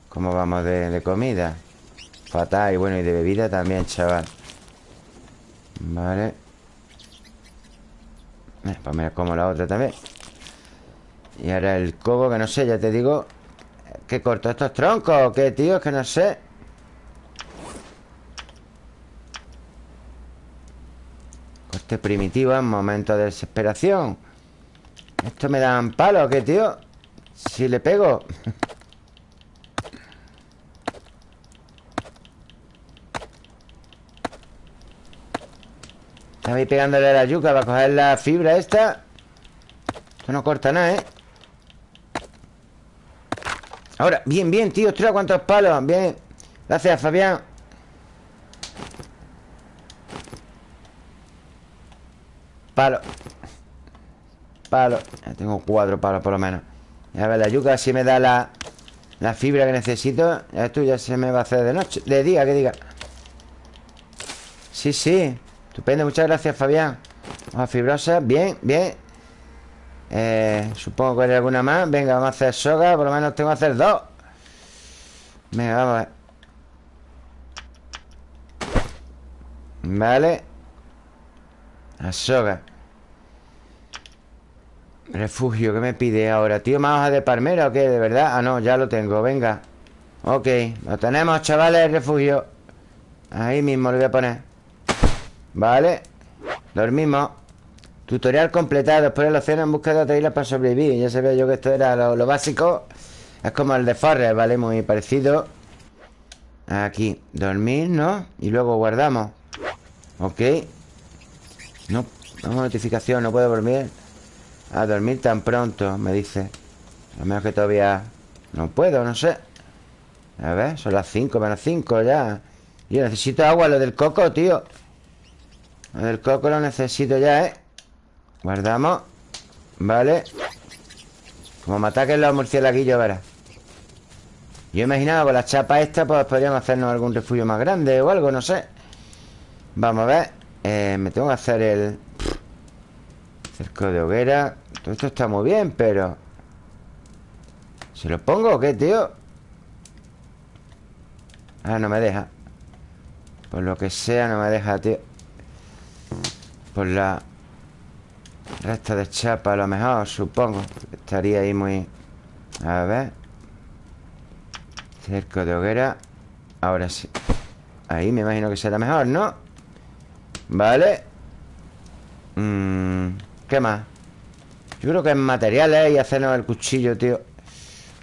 Speaker 1: ¿Cómo vamos de, de comida? Fatal y bueno, y de bebida también, chaval. Vale pues me como la otra también Y ahora el cobo, que no sé, ya te digo ¿Qué corto estos troncos o qué, tío? Es que no sé Corte primitivo en momento de desesperación ¿Esto me dan palo qué, tío? Si le pego Estaba ahí pegándole a la yuca para coger la fibra esta. Esto no corta nada, ¿eh? Ahora, bien, bien, tío Ostras, cuántos palos, bien. Gracias, Fabián. Palo. Palo. Ya tengo cuatro palos por lo menos. A ver, la yuca si me da la La fibra que necesito Esto ya se me va a hacer de noche De día, que diga. Sí, sí Estupendo, muchas gracias, Fabián. Hoja fibrosa, bien, bien. Eh, Supongo que hay alguna más. Venga, vamos a hacer soga. Por lo menos tengo que hacer dos. Venga, vamos a ver. Vale. La soga. Refugio, ¿qué me pide ahora? ¿Tío, más hoja de palmera o qué? ¿De verdad? Ah, no, ya lo tengo, venga. Ok, lo tenemos, chavales, refugio. Ahí mismo lo voy a poner Vale. Dormimos. Tutorial completado. Después el océano en busca de otra isla para sobrevivir. Ya sabía yo que esto era lo, básico. Es como el de Forrest, ¿vale? Muy parecido. Aquí Dormir, ¿no? Y luego guardamos. Ok. No, vamos notificación No puedo dormir. A dormir tan pronto, me dice. A lo mejor que todavía No puedo, no sé. A ver, son las 5 menos 5 ya. Yo necesito agua, lo del coco, tío el coco lo necesito ya, ¿eh? Guardamos. Vale. Como me ataquen los murciélaguillos, verás. Yo imaginaba con la chapa esta Pues podríamos hacernos algún refugio más grande O algo, no sé. Vamos a ver. Eh, Me tengo que hacer el Cerco de hoguera. Todo esto está muy bien, pero ¿Se lo pongo o qué, tío? Ah, no me deja. Por lo que sea, no me deja, tío por la resta de chapa a lo mejor, supongo. Estaría ahí muy... A ver Cerco de hoguera. Ahora sí. Ahí me imagino que será mejor, ¿no? Vale. Mm, ¿Qué más? Yo creo que es materiales y hacernos el cuchillo, tío.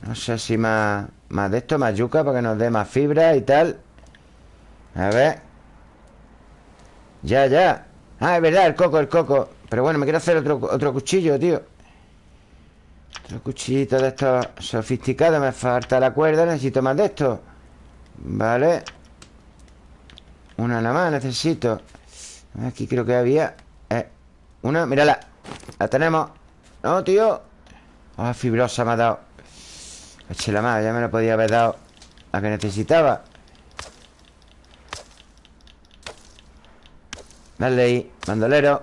Speaker 1: No sé si más Más de esto, más yuca Para que nos dé más fibra y tal. A ver. Ya, ya Ah, es verdad, el coco, el coco. Pero bueno, me quiero hacer otro, otro cuchillo, tío. Otro cuchillito de estos sofisticados Me falta la cuerda, necesito más de esto. Vale. Una nada más necesito. Aquí creo que había eh, Una, mírala La tenemos. No, tío. Oh, fibrosa me ha dado. Eche la mano, ya me lo podía haber dado La que necesitaba Dale ahí, bandolero.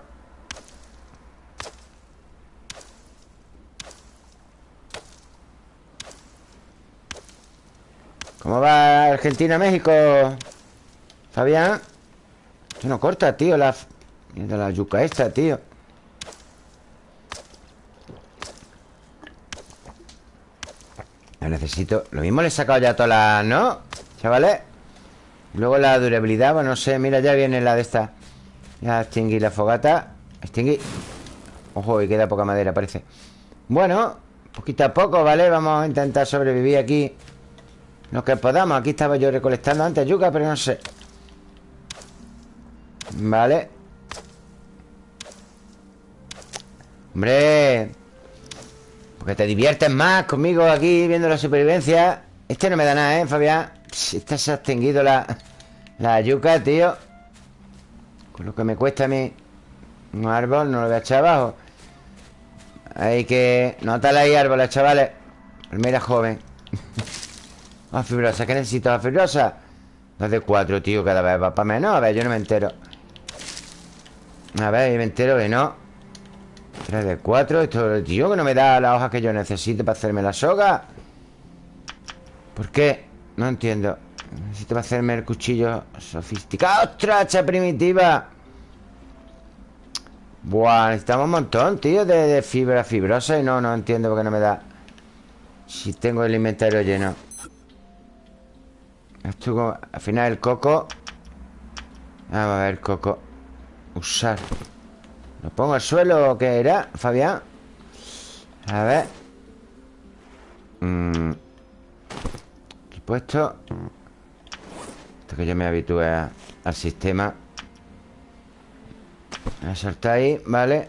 Speaker 1: ¿Cómo va Argentina-México? Fabián. Esto no corta, tío La, la yuca esta, tío. La necesito Lo mismo le he sacado ya todas las... ¿No? Chavales. Luego la durabilidad, bueno, no sé Mira, ya viene la de esta ya extinguí la fogata. Extinguí. Ojo, y queda poca madera, parece. Bueno, Poquito a poco, ¿vale? Vamos a intentar sobrevivir aquí. Lo que podamos. Aquí estaba yo recolectando antes yuca, pero no sé. Vale Hombre Porque te diviertes más conmigo aquí Viendo la supervivencia. Este no me da nada, ¿eh, Fabián? Se ha extinguido la, la yuca, tío Con lo que me cuesta a mí Un árbol, no lo voy a echar abajo. Hay que... Notale ahí árboles, chavales. Primera joven. Ah, fibrosa, ¿qué necesito? ¿La fibrosa? Dos de cuatro, tío, cada vez va para menos. A ver, yo no me entero. A ver, yo me entero que no. 3 de 4 Esto, tío, que no me da la hoja que yo necesito Para hacerme la soga. ¿Por qué? No entiendo Necesito hacerme el cuchillo sofisticado. ¡Ostras, hacha primitiva! Buah, necesitamos un montón, tío de, fibra fibrosa Y no, no entiendo por qué no me da. Si tengo el inventario lleno. Esto, al final el coco. Vamos a ver, coco. Usar. ¿Lo pongo al suelo o qué era, Fabián? A ver. Mm. Aquí Esto que yo me habitúe al sistema a soltar ahí, vale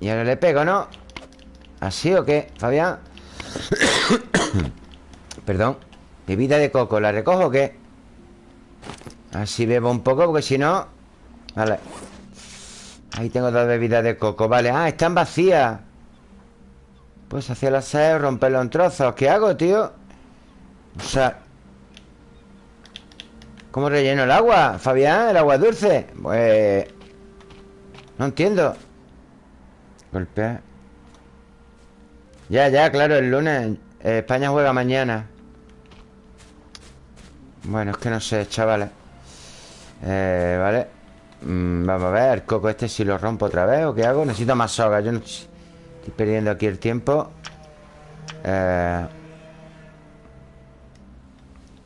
Speaker 1: Y ahora le pego, ¿no? ¿Así o qué, Fabián? Perdón Bebida de coco, ¿la recojo o qué? Así bebo un poco porque si no Vale Ahí tengo dos bebidas de coco, vale Ah, están vacías Pues hacer la sed, romperlo en trozos ¿Qué hago, tío? O sea ¿Cómo relleno el agua? Fabián, el agua dulce. Pues... No entiendo. Golpea. Ya, ya, claro, el lunes eh, España juega mañana. Bueno, es que no sé, chavales. Eh, Vale. Mm, Vamos a ver, el coco este si lo rompo otra vez ¿O qué hago? Necesito más soga Yo no estoy perdiendo aquí el tiempo. Eh...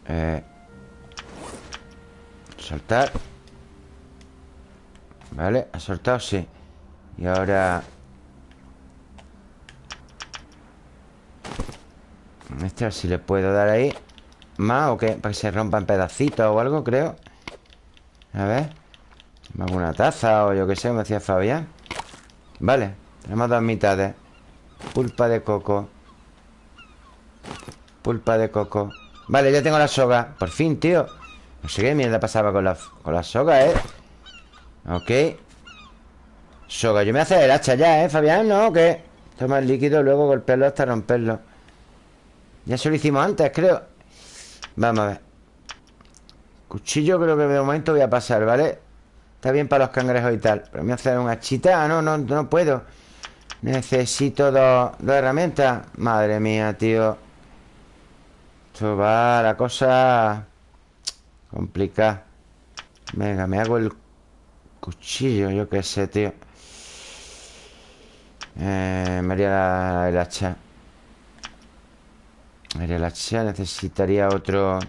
Speaker 1: Eh... Soltar. Vale, ha soltado, sí. Y ahora... Este si le puedo dar ahí. ¿Más o qué? Para que se rompa en pedacitos o algo, creo. A ver. ¿Me hago una taza o yo qué sé? Me decía Fabián. Vale, tenemos dos mitades. Pulpa de coco. Pulpa de coco. Vale, ya tengo la soga. Por fin, tío No sé qué mierda pasaba con la, con la soga, ¿eh? Ok Soga, yo me hace el hacha ya, ¿eh, Fabián? ¿No? ¿Qué? Toma el líquido, luego golpearlo hasta romperlo Ya se lo hicimos antes, creo Vamos a ver Cuchillo creo que de momento voy a pasar, ¿vale? Está bien para los cangrejos y tal Pero me hace una chita Ah, no, no, no puedo Necesito dos, dos herramientas Madre mía, tío Esto va la cosa Complicada Venga, me hago el Cuchillo, yo qué sé, tío. Eh, María el hacha. María el hacha necesitaría otro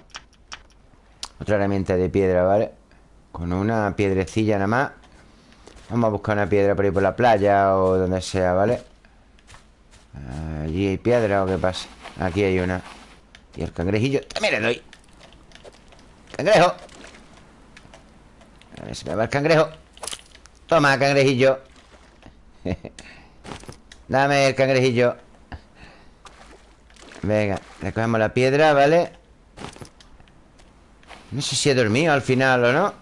Speaker 1: Otra herramienta de piedra, ¿vale? Con una piedrecilla nada más. Vamos a buscar una piedra por ahí por la playa O donde sea, ¿vale? Allí hay piedra o qué pasa. Aquí hay una. Y el cangrejillo También le doy Cangrejo. A ver si me va el cangrejo. Toma, cangrejillo. Dame el cangrejillo. Venga, recogemos la piedra, ¿vale? No sé si he dormido al final o no.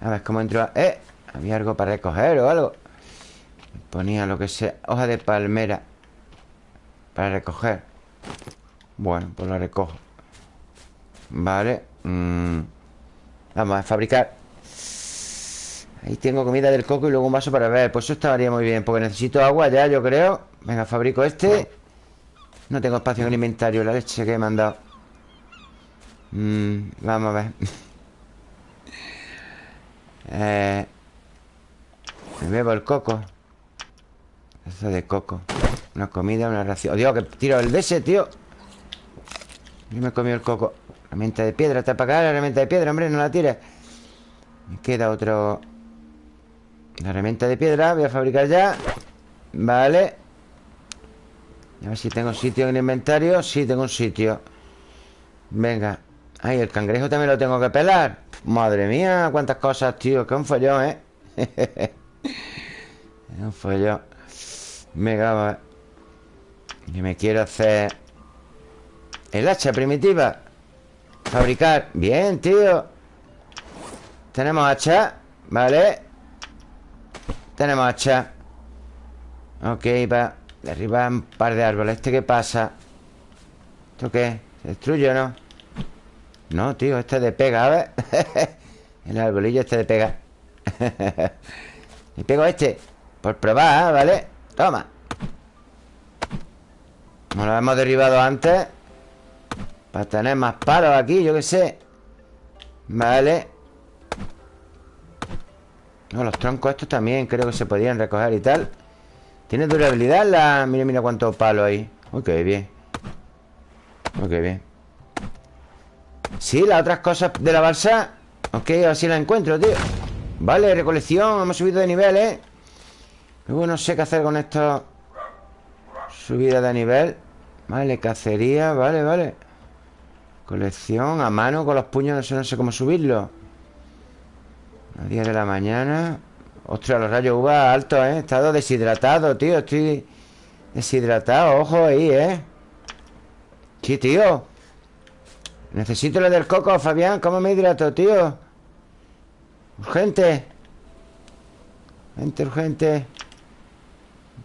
Speaker 1: A ver cómo entro ¡Eh! Había algo para recoger o algo. Ponía lo que sea Hoja de palmera Para recoger. Bueno, pues la recojo. Vale mm. Vamos a fabricar. Ahí tengo comida del coco y luego un vaso para ver Pues eso estaría muy bien Porque necesito agua ya, yo creo. Venga, fabrico este. No tengo espacio en el inventario La leche que he mandado. Mm, Vamos a ver. Eh, Me bebo el coco. Eso de coco. Una comida, una ración. Oh, Dios, que tiro el de ese, tío. Yo me comí el coco Herramienta de piedra, está para acá la herramienta de piedra, hombre, no la tires. Me queda otro. La herramienta de piedra voy a fabricar ya. Vale. A ver si tengo sitio en el inventario. Sí, tengo un sitio. Venga. Ay, el cangrejo también lo tengo que pelar. Madre mía, cuántas cosas, tío. Que un follón, ¿eh? un follón. Venga, va. Que me quiero hacer El hacha primitiva Fabricar. Bien, tío. Tenemos hacha Vale. Tenemos hacha. Ok, va. Derribar un par de árboles. ¿Este qué pasa? ¿Esto qué? ¿Se destruye o no? No, tío, este de pega, a ver El arbolillo este de pega. Y pego este. Por probar, ¿vale? Toma. Como lo hemos derribado antes Para tener más palos aquí, yo qué sé. Vale. No, los troncos estos también creo que se podían recoger y tal. ¿Tiene durabilidad la...? Mira, mira cuántos palos hay. Ok, bien. Ok, bien. Sí, las otras cosas de la balsa. Ok, así las encuentro, tío. Vale, recolección Hemos subido de nivel, ¿eh? Luego no sé qué hacer con esto. Subida de nivel. Vale, cacería, vale, vale Colección a mano con los puños No sé, cómo subirlo A 10 de la mañana Ostras, los rayos uva altos, ¿eh? He estado deshidratado, tío Estoy deshidratado, ojo ahí, ¿eh? Sí, tío Necesito lo del coco, Fabián ¿Cómo me hidrato, tío? Urgente Urgente, urgente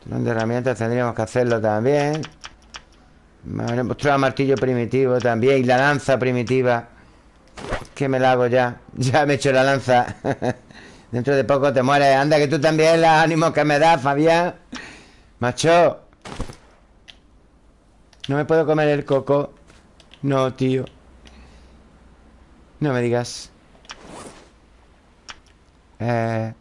Speaker 1: de herramientas tendríamos que hacerlo también Vale, mostrar martillo primitivo también Y la lanza primitiva. Que me la hago ya. Ya me he hecho la lanza. Dentro de poco te mueres. Anda que tú también, los ánimos que me das, Fabián. Macho. No me puedo comer el coco. No, tío. No me digas. Eh...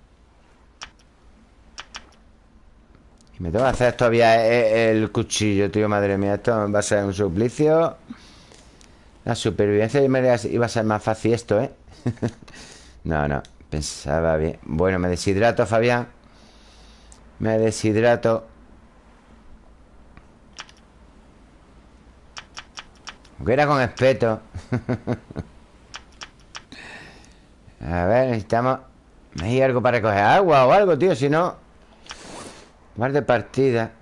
Speaker 1: Y me tengo que hacer todavía el, cuchillo, tío, madre mía. Esto va a ser un suplicio. La supervivencia iba a ser más fácil esto, ¿eh? no, no Pensaba bien. Bueno, me deshidrato, Fabián. Me deshidrato. Aunque era con espeto. A ver, necesitamos ¿Hay algo para recoger agua o algo, tío? Si no Mar de partida.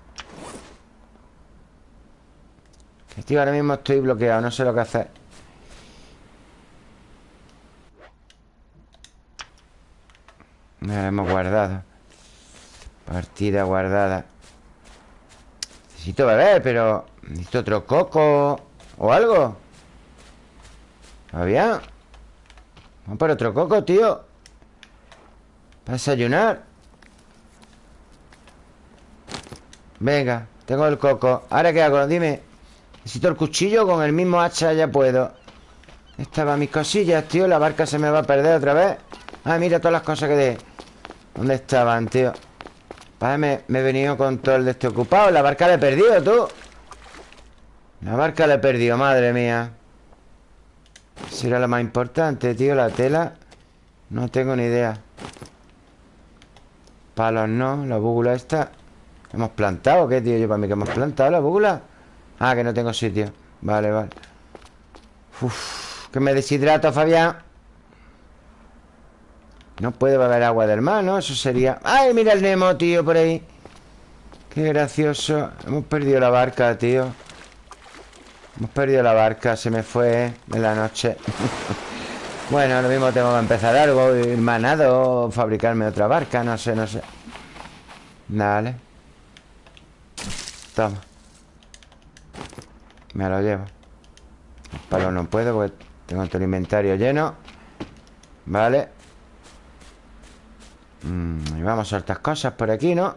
Speaker 1: Tío, ahora mismo estoy bloqueado No sé lo que hacer. La hemos guardado. Partida guardada. Necesito beber, pero Necesito otro coco O algo. ¿Va Vamos por otro coco, tío. Para desayunar Venga, tengo el coco. ¿Ahora qué hago? Dime. Necesito el cuchillo Con el mismo hacha ya puedo. Estaban mis cosillas, tío. La barca se me va a perder otra vez. Ah, mira todas las cosas que de ¿Dónde estaban, tío? Vale, me, he venido con todo el de este La barca la he perdido, tú. La barca la he perdido, madre mía. Será lo más importante, tío La tela. No tengo ni idea. Palos no, la búgula esta ¿Hemos plantado qué, tío? Yo para mí que hemos plantado la búgula Ah, que no tengo sitio. Vale, vale. Uf, que me deshidrato, Fabián. No puede beber agua del mar, ¿no? Eso sería... ¡Ay, mira el Nemo, tío, por ahí! Qué gracioso. Hemos perdido la barca, tío. Hemos perdido la barca Se me fue, ¿eh? En la noche. Bueno, lo mismo tengo que empezar algo Ir manado fabricarme otra barca No sé, no sé. Dale Me lo llevo El palo no puedo porque tengo todo el inventario lleno Vale Mm, y vamos a estas cosas por aquí, ¿no?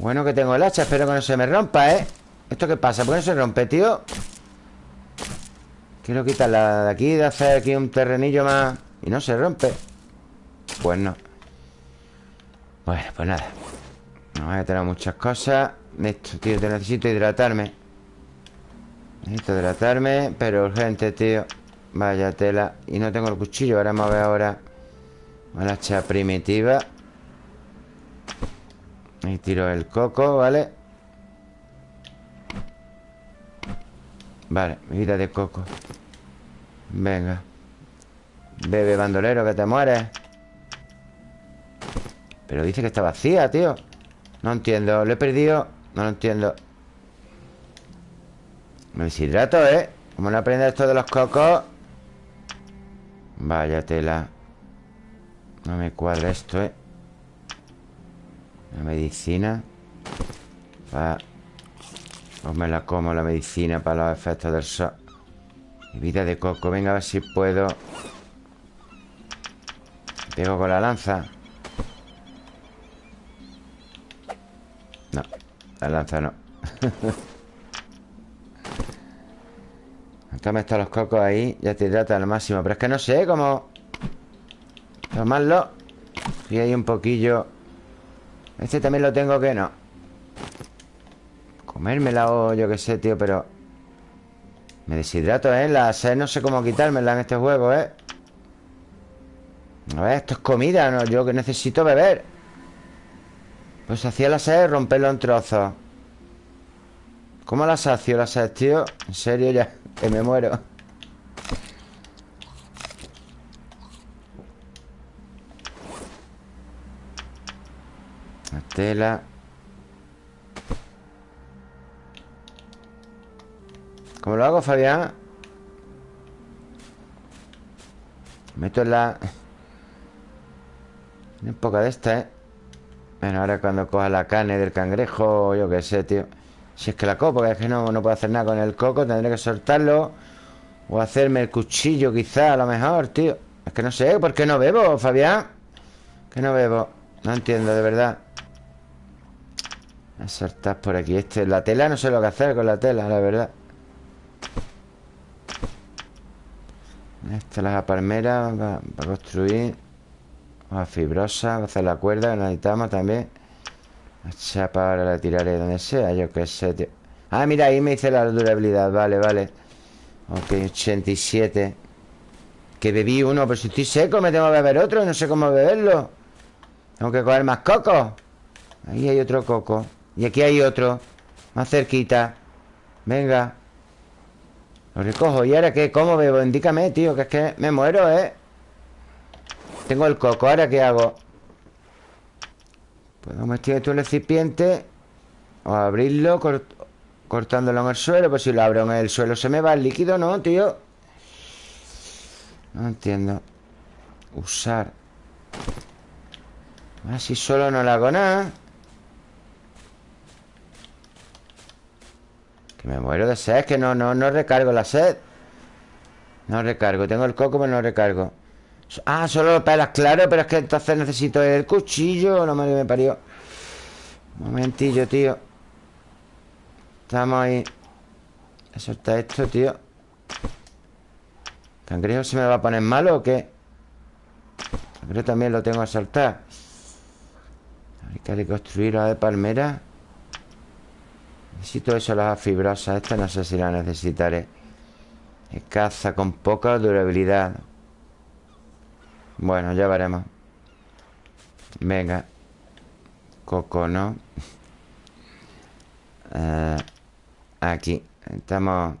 Speaker 1: Bueno que tengo el hacha Espero que no se me rompa, ¿eh? ¿Esto qué pasa? ¿Por qué no se rompe, tío? Quiero quitarla de aquí De hacer aquí un terrenillo más Y no se rompe Pues no Bueno, pues nada. Voy a tener muchas cosas. Esto, tío, te necesito hidratarme. Necesito hidratarme Pero urgente, tío. Vaya tela. Y no tengo el cuchillo. Ahora vamos a ver ahora Una primitiva. Ahí tiro el coco, ¿vale? Vale, vida de coco. Venga. Bebe bandolero que te mueres Pero dice que está vacía, tío. No entiendo, lo he perdido. No lo entiendo. Me deshidrato, ¿eh? Como no aprende esto de los cocos. Vaya tela. No me cuadra esto, ¿eh? La medicina. Va. O me la como la medicina para los efectos del sol. Vida de coco. Venga, a ver si puedo. Pego con la lanza la lanza no Toma estos los cocos ahí Ya te hidrata al máximo Pero es que no sé cómo Tomarlo Y hay un poquillo Este también lo tengo que no Comérmela o yo qué sé, tío, pero... Me deshidrato, ¿eh? La sed no sé cómo quitármela en este juego, ¿eh? A ver, esto es comida, ¿no? Yo que necesito beber Pues hacía la sed romperlo en trozos ¿Cómo la sacio la sed, tío? En serio, ya, que me muero La tela ¿Cómo lo hago, Fabián? Meto en la... Un poca de esta, ¿eh? Bueno, ahora cuando coja la carne del cangrejo Yo qué sé, tío. Si es que la copo, porque es que no, no puedo hacer nada con el coco Tendré que soltarlo. O hacerme el cuchillo quizá, a lo mejor, tío. Es que no sé, ¿por qué no bebo, Fabián? Que no bebo. No entiendo, de verdad. A soltar por aquí. Este, La tela no sé lo que hacer con la tela, la verdad. Esta es la palmera para construir. Hoja fibrosa, a hacer la cuerda, la necesitamos también. La chapa ahora la tiraré donde sea, yo qué sé, tío. Ah, mira, ahí me dice la durabilidad, vale, vale. Ok, 87. Que bebí uno, pero si estoy seco me tengo que beber otro, no sé cómo beberlo. Tengo que coger más coco. Ahí hay otro coco. Y aquí hay otro, más cerquita. Venga. Lo recojo. ¿Y ahora qué? ¿Cómo bebo? Indícame, tío, que es que me muero, ¿eh? Tengo el coco. ¿Ahora qué hago? Puedo meter esto en el recipiente O abrirlo Cortándolo en el suelo Pues si lo abro en el suelo se me va el líquido, ¿no, tío? No entiendo Usar Así solo no le hago nada Que me muero de sed, que no, no, no recargo la sed No recargo, tengo el coco pero no recargo Ah, solo lo pelas, claro Pero es que entonces necesito el cuchillo No me parió. Momentillo, tío. Estamos ahí. Solta esto, tío. ¿Cangrejo se me va a poner malo o qué? Cangrejo también lo tengo a soltar Hay que reconstruir la de palmera. Necesito eso, las fibrosas Esta no sé si la necesitaré. Caza con poca durabilidad Bueno, ya veremos. Venga. Coco, ¿no? Eh, aquí. Estamos.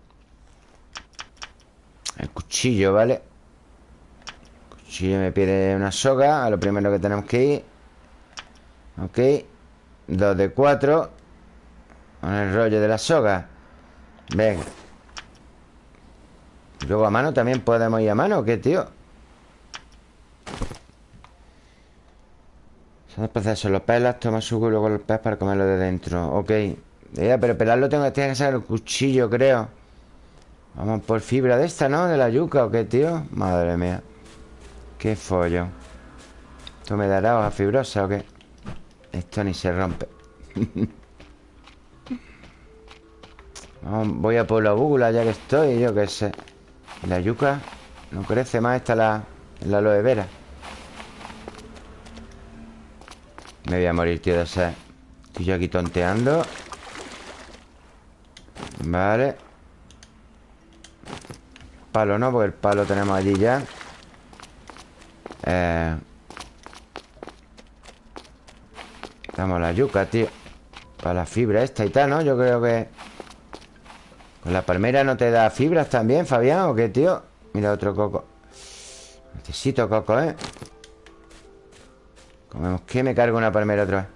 Speaker 1: El cuchillo, ¿vale? El cuchillo me pide una soga. A lo primero que tenemos que ir. Ok. Dos de cuatro. Con el rollo de la soga. Venga. Luego a mano también podemos ir a mano ¿Qué, tío? Son procesos Los pelas, toma su y luego los pez para comerlo de dentro Ok Pero pelarlo tengo que sacar el cuchillo, creo Vamos por fibra de esta, ¿no? De la yuca, ¿o qué, tío? Madre mía Qué follo ¿Esto me dará hoja fibrosa o qué? Esto ni se rompe voy a por la búgula ya que estoy, yo qué sé. la yuca no crece más, esta la, la aloe vera. Me voy a morir, tío, de sed. Estoy yo aquí tonteando. Vale. Palo no, porque el palo tenemos allí ya. Eh. Necesitamos la yuca, tío Para la fibra esta y tal, ¿no? Yo creo que... Con la palmera no te da fibras también, Fabián, ¿o qué, tío? Mira otro coco Necesito coco, ¿eh? Comemos. Que me cargo una palmera otra vez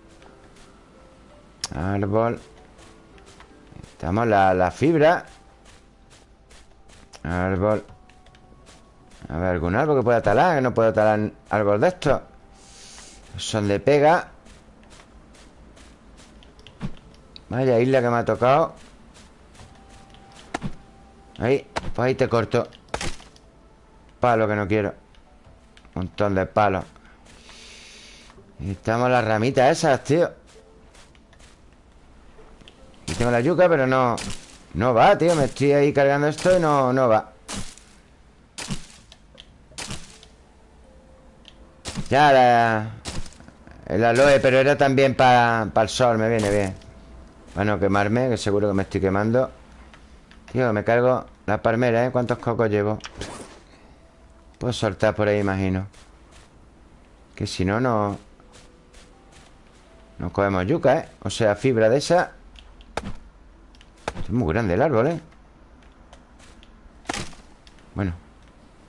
Speaker 1: Árbol. Estamos la, la fibra. Árbol. A ver, algún árbol que pueda talar Que no puedo talar árbol de estos. Son de pega. Vaya isla que me ha tocado. Ahí, pues ahí te corto. Palo que no quiero. Un montón de palos Estamos las ramitas esas, tío. Y tengo la yuca, pero no No va, tío. Me estoy ahí cargando esto y no, no va. Ya la... El aloe, pero era también para el sol Me viene bien. Bueno, quemarme, que seguro que me estoy quemando. Tío, me cargo la palmera, ¿eh? ¿Cuántos cocos llevo? Puedo soltar por ahí, imagino. Que si no, no... No cogemos yuca, ¿eh? O sea, fibra de esa Es muy grande el árbol, ¿eh? Bueno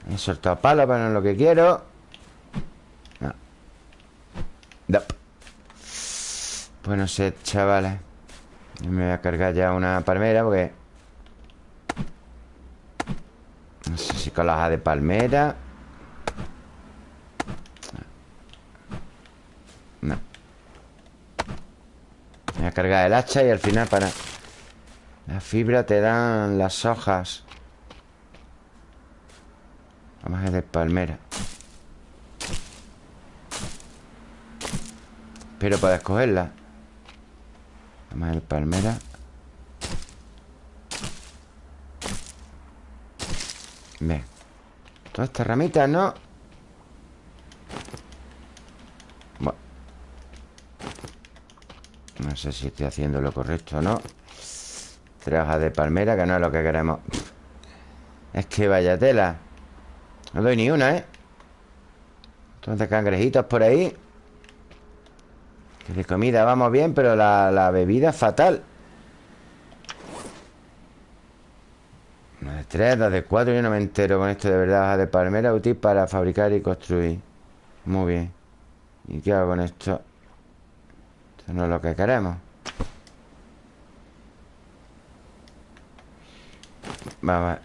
Speaker 1: He soltado palos, pero no es lo que quiero no. Pues no sé, chavales Me voy a cargar ya una palmera porque... No sé si con la de palmera Voy a cargar el hacha y al final para... La fibra te dan las hojas. Vamos a de palmera. Pero para escogerla Vamos a de palmera. Bien Todas estas ramitas, ¿no? No sé si estoy haciendo lo correcto o no. Hojas de palmera Que no es lo que queremos. Es que vaya tela. No doy ni una, ¿eh? Entonces cangrejitos por ahí. De comida vamos bien Pero la, la bebida fatal. Una de tres, dos de cuatro Yo no me entero con esto de verdad. Hojas de palmera útil para fabricar y construir. Muy bien. ¿Y qué hago con esto? No es lo que queremos. Vamos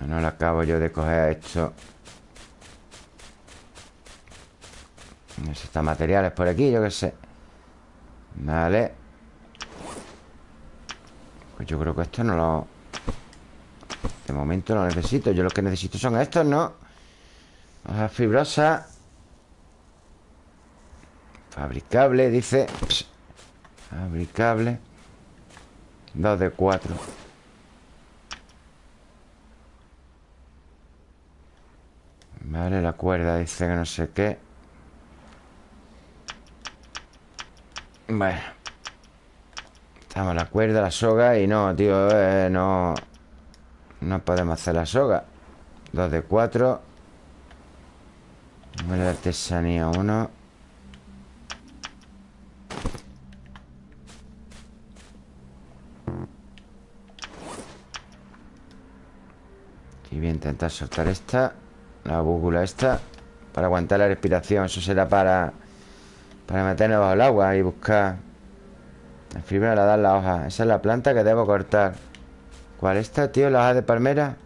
Speaker 1: No lo acabo yo de coger esto. Necesita materiales por aquí, yo qué sé. Vale. Pues yo creo que esto no lo... De momento no lo necesito. Yo lo que necesito son estos, ¿no? Hojas fibrosas Fabricable, dice. Fabricable. Dos de cuatro. Vale, la cuerda dice que no sé qué. Bueno. Estamos la cuerda, la soga Y no, tío, eh, no No podemos hacer la soga. Dos de cuatro. Número de artesanía uno Y voy a intentar soltar esta La búcula esta Para aguantar la respiración. Eso será para Para meternos bajo el agua y buscar. La fibra la dan la hoja. Esa es la planta que debo cortar. ¿Cuál esta, tío? ¿La hoja de palmera?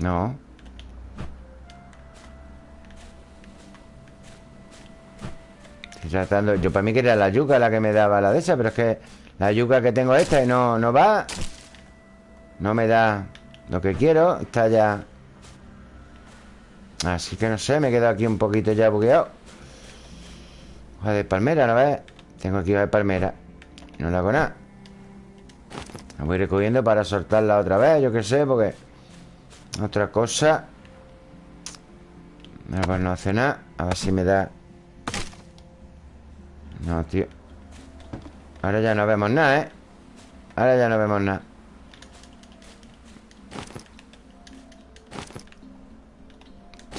Speaker 1: No. Estoy tratando Yo para mí que era la yuca la que me daba la de esa Pero es que la yuca que tengo esta y no, no va No me da lo que quiero está ya... Así que no sé, me he quedado aquí un poquito ya bugueado. Hoja de palmera, ¿no ves? Tengo aquí hoja de palmera. No le hago nada. La voy recogiendo para soltarla otra vez Yo qué sé, porque... Otra cosa. Pues no hace nada. A ver si me da... No, tío. Ahora ya no vemos nada, ¿eh? Ahora ya no vemos nada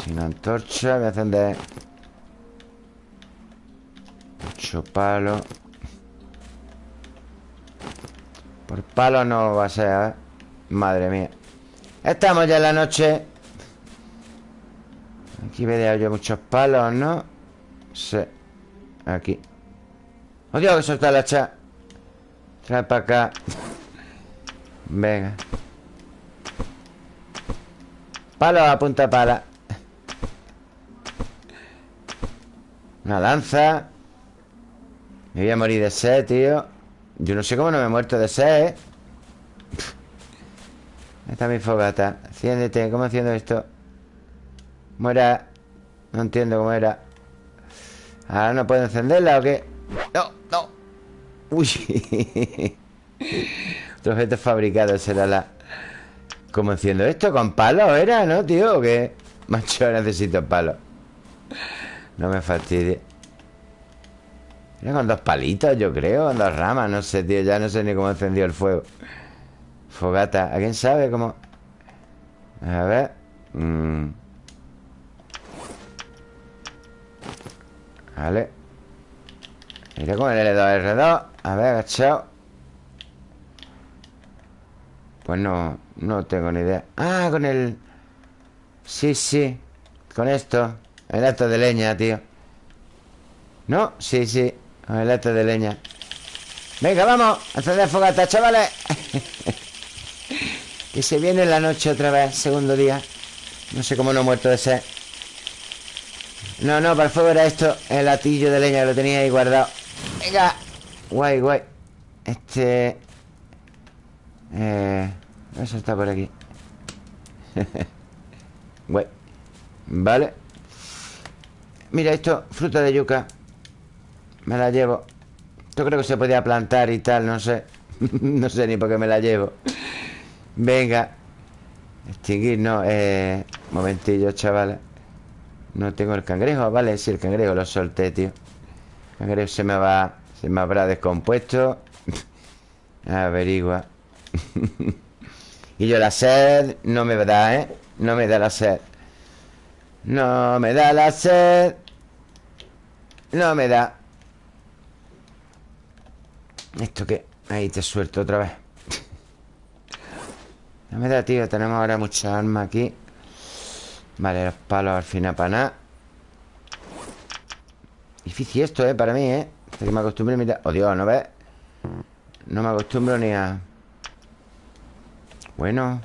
Speaker 1: Sin antorcha Voy a encender Mucho palo Por palo no va a ser, ¿eh? Madre mía. Estamos ya en la noche. Aquí veo yo muchos palos, ¿no? Sí Aquí. ¡Oh, Dios, que soltar la hacha! Trae para acá. Venga. Palo a punta pala Una lanza Me voy a morir de sed, tío Yo no sé cómo no me he muerto de sed, ¿eh? Está mi fogata Enciéndete, ¿cómo haciendo esto? Muera No entiendo cómo era Ahora no puedo encenderla o qué No, no Uy Otro objeto fabricado será la ¿Cómo enciendo esto? ¿Con palos era, no, tío? ¿O qué? Macho, necesito palos No me fastidie. Mira, con dos palitos, yo creo Con dos ramas, no sé, tío Ya no sé ni cómo encendió el fuego. Fogata, ¿a quién sabe cómo? A ver mm. Vale. Mira con el L2, R2 A ver, agachado. Pues no No tengo ni idea. Ah, con el Sí, sí Con esto El acto de leña, tío. ¿No? Sí, sí. El acto de leña. Venga, vamos. Encender fogata, chavales. Que se viene la noche otra vez Segundo día. No sé cómo no he muerto de sed. No, no, para el fuego era esto. El latillo de leña que lo tenía ahí guardado. Venga. Guay, guay. Este... Eh... Eso está por aquí. Guay. Vale Mira esto, fruta de yuca Me la llevo. Esto creo que se podía plantar y tal, no sé. No sé ni por qué me la llevo. Venga Extinguir, no, eh... Momentillo, chavales. No tengo el cangrejo Vale, sí, el cangrejo lo solté, tío. El cangrejo se me va Se me habrá descompuesto. Averigua. Y yo la sed No me da, ¿eh? No me da la sed No me da la sed No me da ¿Esto qué? Ahí te suelto otra vez No me da, tío Tenemos ahora mucha arma aquí Vale, los palos al final para nada Difícil esto, ¿eh? Para mí, ¿eh? Hasta que me acostumbre a mirar... Oh, Dios, ¿no ves? No me acostumbro ni a... Bueno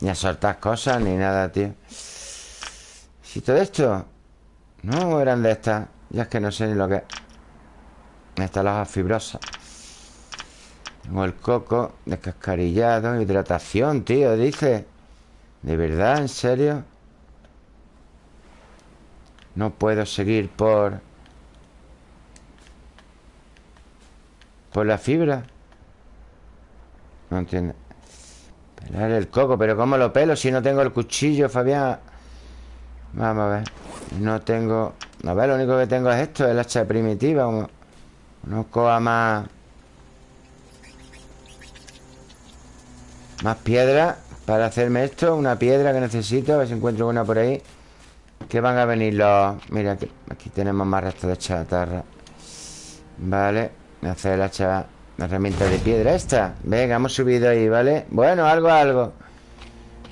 Speaker 1: Ni a soltar cosas Ni nada, tío ¿Si todo esto? No, eran de estas Ya es que no sé ni lo que es Estas hojas fibrosas Tengo el coco Descascarillado Hidratación, tío, dice ¿De verdad? ¿En serio? No puedo seguir por... Por la fibra No entiendo Pelar el coco ¿Pero cómo lo pelo si no tengo el cuchillo, Fabián? Vamos a ver. No tengo... A ver, lo único que tengo es esto El hacha primitiva No coja más... Más piedra para hacerme esto Una piedra que necesito A ver si encuentro una por ahí Que van a venir los... Mira, aquí, tenemos más restos de chatarra Vale Hacer la, hacha, la herramienta de piedra esta. Venga, hemos subido ahí, ¿vale? Bueno, algo, algo.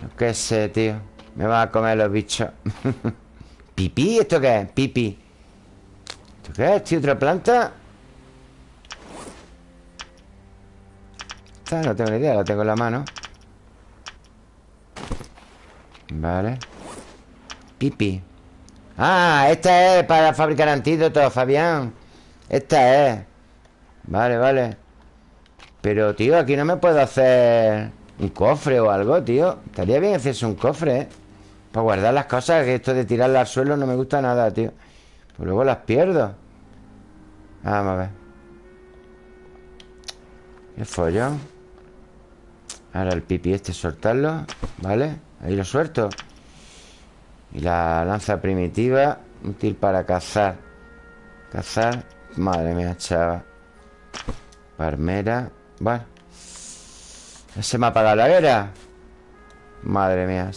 Speaker 1: No qué sé, tío Me van a comer los bichos ¿Pipí? ¿Esto qué es? Pipi ¿Esto qué es, tío? ¿Otra planta? Esta no tengo ni idea La tengo en la mano Vale Pipi Ah, esta es para fabricar antídotos, Fabián Esta es Vale, vale Pero, tío, aquí no me puedo hacer Un cofre o algo, tío Estaría bien hacerse un cofre, ¿eh? Para guardar las cosas Que esto de tirarlas al suelo no me gusta nada, tío. Pues luego las pierdo. Vamos a ver. Qué follón. Ahora el pipi este soltarlo Vale Ahí lo suelto. Y la lanza primitiva Útil para cazar. Cazar Madre mía, chava. Parmera Bueno. Se me ha apagado la guerra Madre mía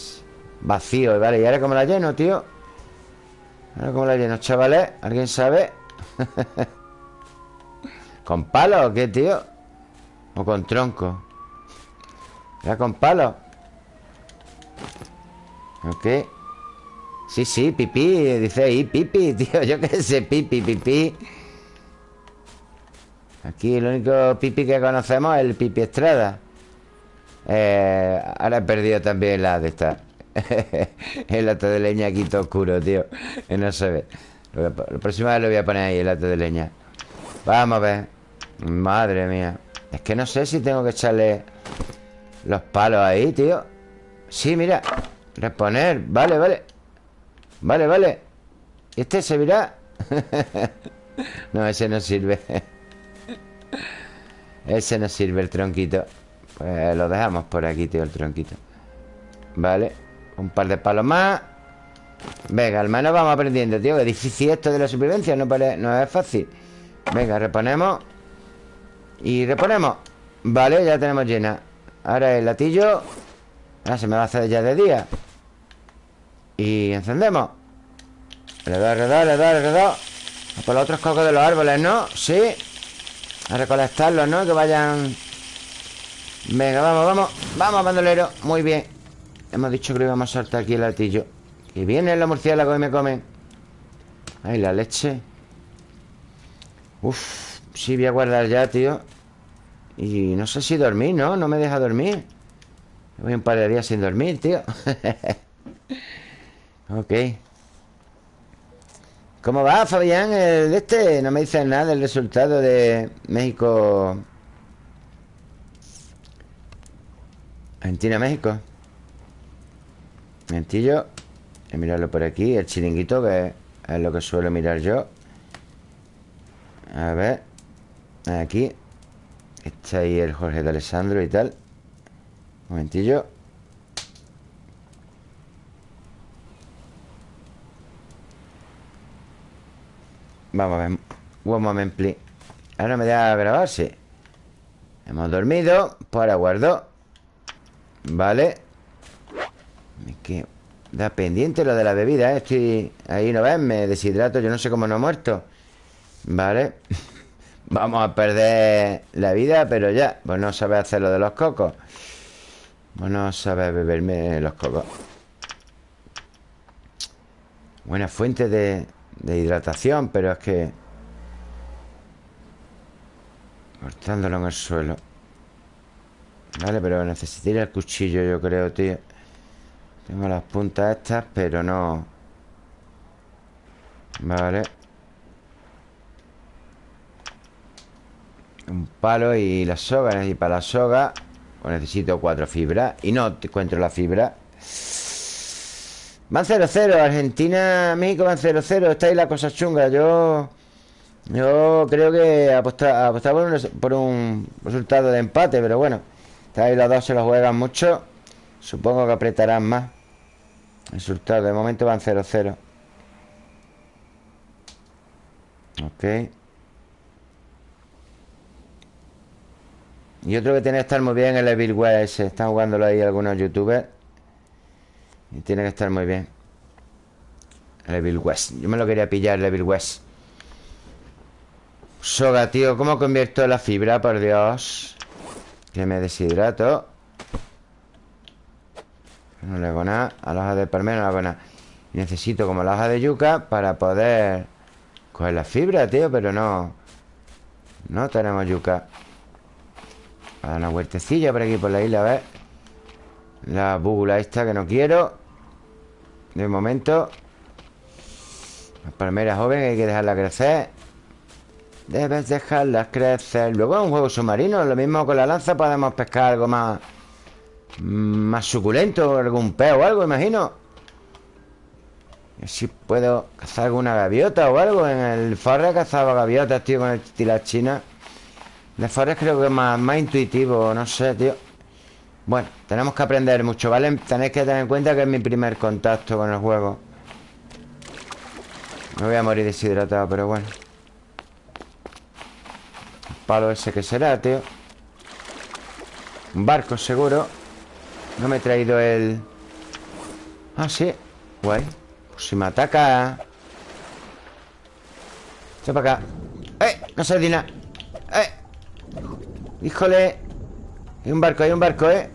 Speaker 1: Vacío, vale ¿Y ahora cómo la lleno, tío? Ahora cómo la lleno, chavales ¿Alguien sabe? ¿Con palo o qué, tío? ¿O con tronco? ¿Era con palo? Ok Sí, sí, pipí Dice ahí, pipi, tío Yo qué sé, pipi, pipí Aquí el único pipi que conocemos es el pipi Estrada eh, Ahora he perdido también la de esta El lata de leña aquí todo oscuro, tío. No se ve. La próxima vez lo voy a poner ahí, el lata de leña. Vamos a ver. Madre mía. Es que no sé si tengo que echarle Los palos ahí, tío. Sí, mira. Reponer, vale, vale. Vale, vale. ¿Y este servirá? no, ese no sirve. Ese no sirve el tronquito. Pues lo dejamos por aquí, tío, el tronquito. Vale Un par de palos más. Venga, al menos vamos aprendiendo, tío. Es difícil esto de la supervivencia No, no es fácil. Venga, reponemos. Y reponemos. Vale, ya tenemos llena. Ahora el latillo. Ahora se me va a hacer ya de día. Y encendemos. Alrededor, alrededor, alrededor, alrededor. Por los otros cocos de los árboles, ¿no? Sí. A recolectarlos, ¿no? Que vayan. Venga, vamos, vamos. Vamos, bandolero. Muy bien Hemos dicho que lo íbamos a saltar aquí el latillo Que vienen los murciélagos y me comen Ay, la leche. Uf, sí voy a guardar ya, tío. Y no sé si dormir, ¿no? No me deja dormir. Voy un par de días sin dormir, tío. Ok. ¿Cómo va, Fabián? El este no me dice nada del resultado de México. Argentina-México Mentillo Voy mirarlo por aquí El chiringuito que es lo que suelo mirar yo. A ver Aquí Está ahí el Jorge de Alessandro y tal. Momentillo. Vamos a ver One moment, please. Ahora me da a grabar, sí. Hemos dormido ahora guardo Vale que da pendiente lo de la bebida, ¿eh? Estoy... Ahí no ves, me deshidrato Yo no sé cómo no he muerto. Vale. Vamos a perder la vida, pero ya Pues no sabe hacer lo de los cocos. Pues no sabe beberme los cocos. Buena fuente de, de hidratación, pero es que... Cortándolo en el suelo. Vale, pero necesitaría el cuchillo, yo creo, tío Tengo las puntas estas, pero no. Vale. Un palo y la soga Y para la soga. Necesito cuatro fibras. Y no encuentro la fibra. Van 0-0, Argentina, México van 0-0 Está ahí la cosa chunga. Yo yo creo que apostaba, por, un, resultado de empate Pero bueno. Está ahí los dos se lo juegan mucho Supongo que apretarán más. Resultado, de momento van 0-0 Ok. Y otro que tiene que estar muy bien el Evil West Están jugándolo ahí algunos youtubers. Y tiene que estar muy bien. Evil West. Yo me lo quería pillar, Evil West. Soga, tío ¿Cómo convierto la fibra, por Dios? Que me deshidrato No le hago nada. A la hoja de palmera no le hago nada. Necesito como la hoja de yuca Para poder coger la fibra, tío Pero no No tenemos yuca. Para una huertecilla por aquí, por la isla, a ver. La búgula esta que no quiero. De momento Las palmeras jóvenes hay que dejarlas crecer. Debes dejarlas crecer. Luego es un juego submarino Lo mismo con la lanza podemos pescar algo más Más suculento Algún pez o algo, imagino. Si puedo cazar alguna gaviota o algo. En el Forest cazaba gaviotas, tío Con el tirar china. El Forest creo que es más, más intuitivo No sé, tío. Bueno, tenemos que aprender mucho, ¿vale? Tenéis que tener en cuenta que es mi primer contacto con el juego. Me voy a morir deshidratado, pero bueno. Palo ese que será, tío. Un barco seguro No me he traído el... Ah, sí. Guay. Pues si me ataca. Echa para acá. ¡Eh! No sardina ¡Eh! Híjole. Hay un barco, hay un barco, ¿eh?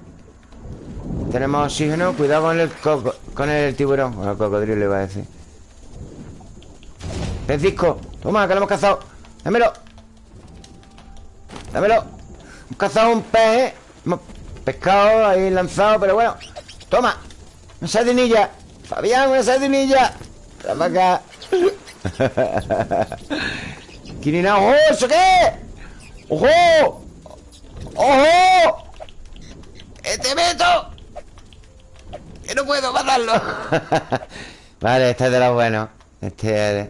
Speaker 1: Tenemos oxígeno Cuidado con el coco Con el tiburón. Con el cocodrilo iba a decir. Pez disco. Toma, que lo hemos cazado. Dámelo. Dámelo. Hemos cazado un pez, ¿eh? Pescado ahí lanzado Pero bueno Toma Una sardinilla Fabián, una sardinilla Toma acá Quirina, ¡ojo! ¿Eso qué? ¡Ojo! ¡Ojo! ¡Este meto! Que no puedo matarlo Vale, este es de los buenos Este es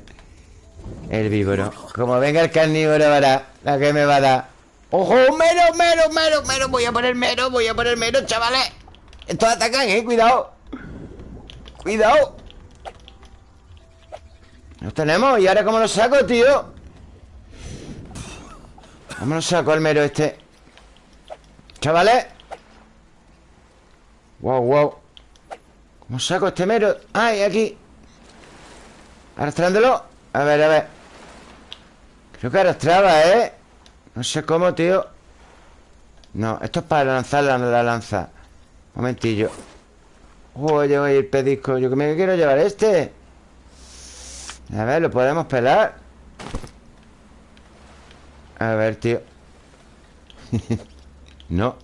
Speaker 1: el víboro Como venga el carnívoro, verá La que me va a dar ¡Ojo! ¡Mero, mero, mero, mero! Voy a poner mero, voy a poner mero, chavales Estos atacan, eh, cuidado Cuidado Los tenemos, ¿y ahora cómo lo saco, tío? ¿Cómo lo saco el mero este? Chavales Wow, wow ¿Cómo saco este mero? ¡Ay, aquí! Arrastrándolo A ver, a ver Creo que arrastraba, ¿eh? No sé cómo, tío. No, esto es para lanzar la, lanza. Momentillo. Oye, oye, el pedisco. Yo que me quiero llevar este. A ver, lo podemos pelar A ver, tío. No.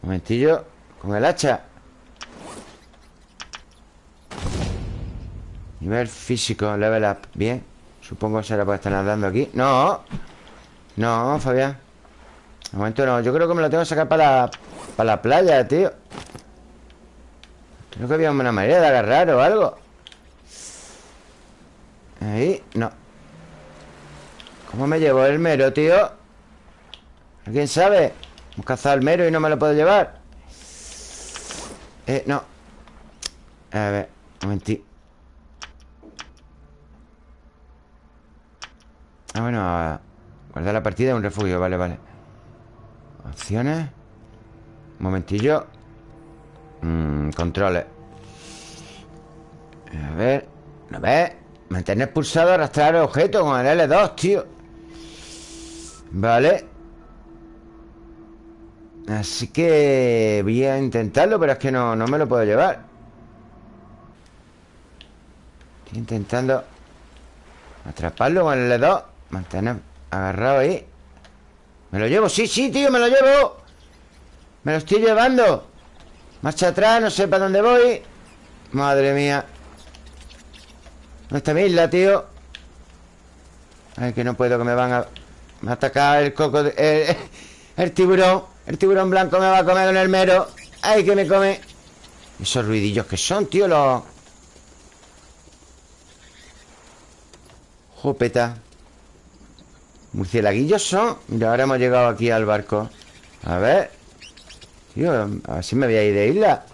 Speaker 1: Momentillo Con el hacha. Nivel físico, level up. Bien. Supongo que será por estar nadando aquí. ¡No! No, Fabián. De momento no. Yo creo que me lo tengo que sacar para la, para la playa, tío. Creo que había una manera de agarrar o algo. Ahí, no. ¿Cómo me llevo el mero, tío? ¿Alguien sabe? Hemos cazado el mero y no me lo puedo llevar. Eh, no. A ver, un momentito Ah, bueno, guardar la partida en un refugio, vale, vale. Opciones. Un momentillo. Mm, Controles. A ver. ¿No ves? Mantener pulsado, arrastrar el objeto con el L2, tío. Vale. Así que voy a intentarlo, pero es que no, no me lo puedo llevar. Estoy intentando Atraparlo con el L2 Mantener agarrado ahí. ¿Me lo llevo? Sí, sí, tío, me lo llevo. Me lo estoy llevando. Marcha atrás, no sé para dónde voy. Madre mía. ¿Dónde está mi isla, tío? Ay, que no puedo, que me van a... Me ha atacado el coco... El, tiburón. El tiburón blanco me va a comer con el mero. Ay, que me come. Esos ruidillos que son, tío, los... Jopeta Murcielaguillos son Y ahora hemos llegado aquí al barco. A ver. Tío, a ver si me voy a ir de isla.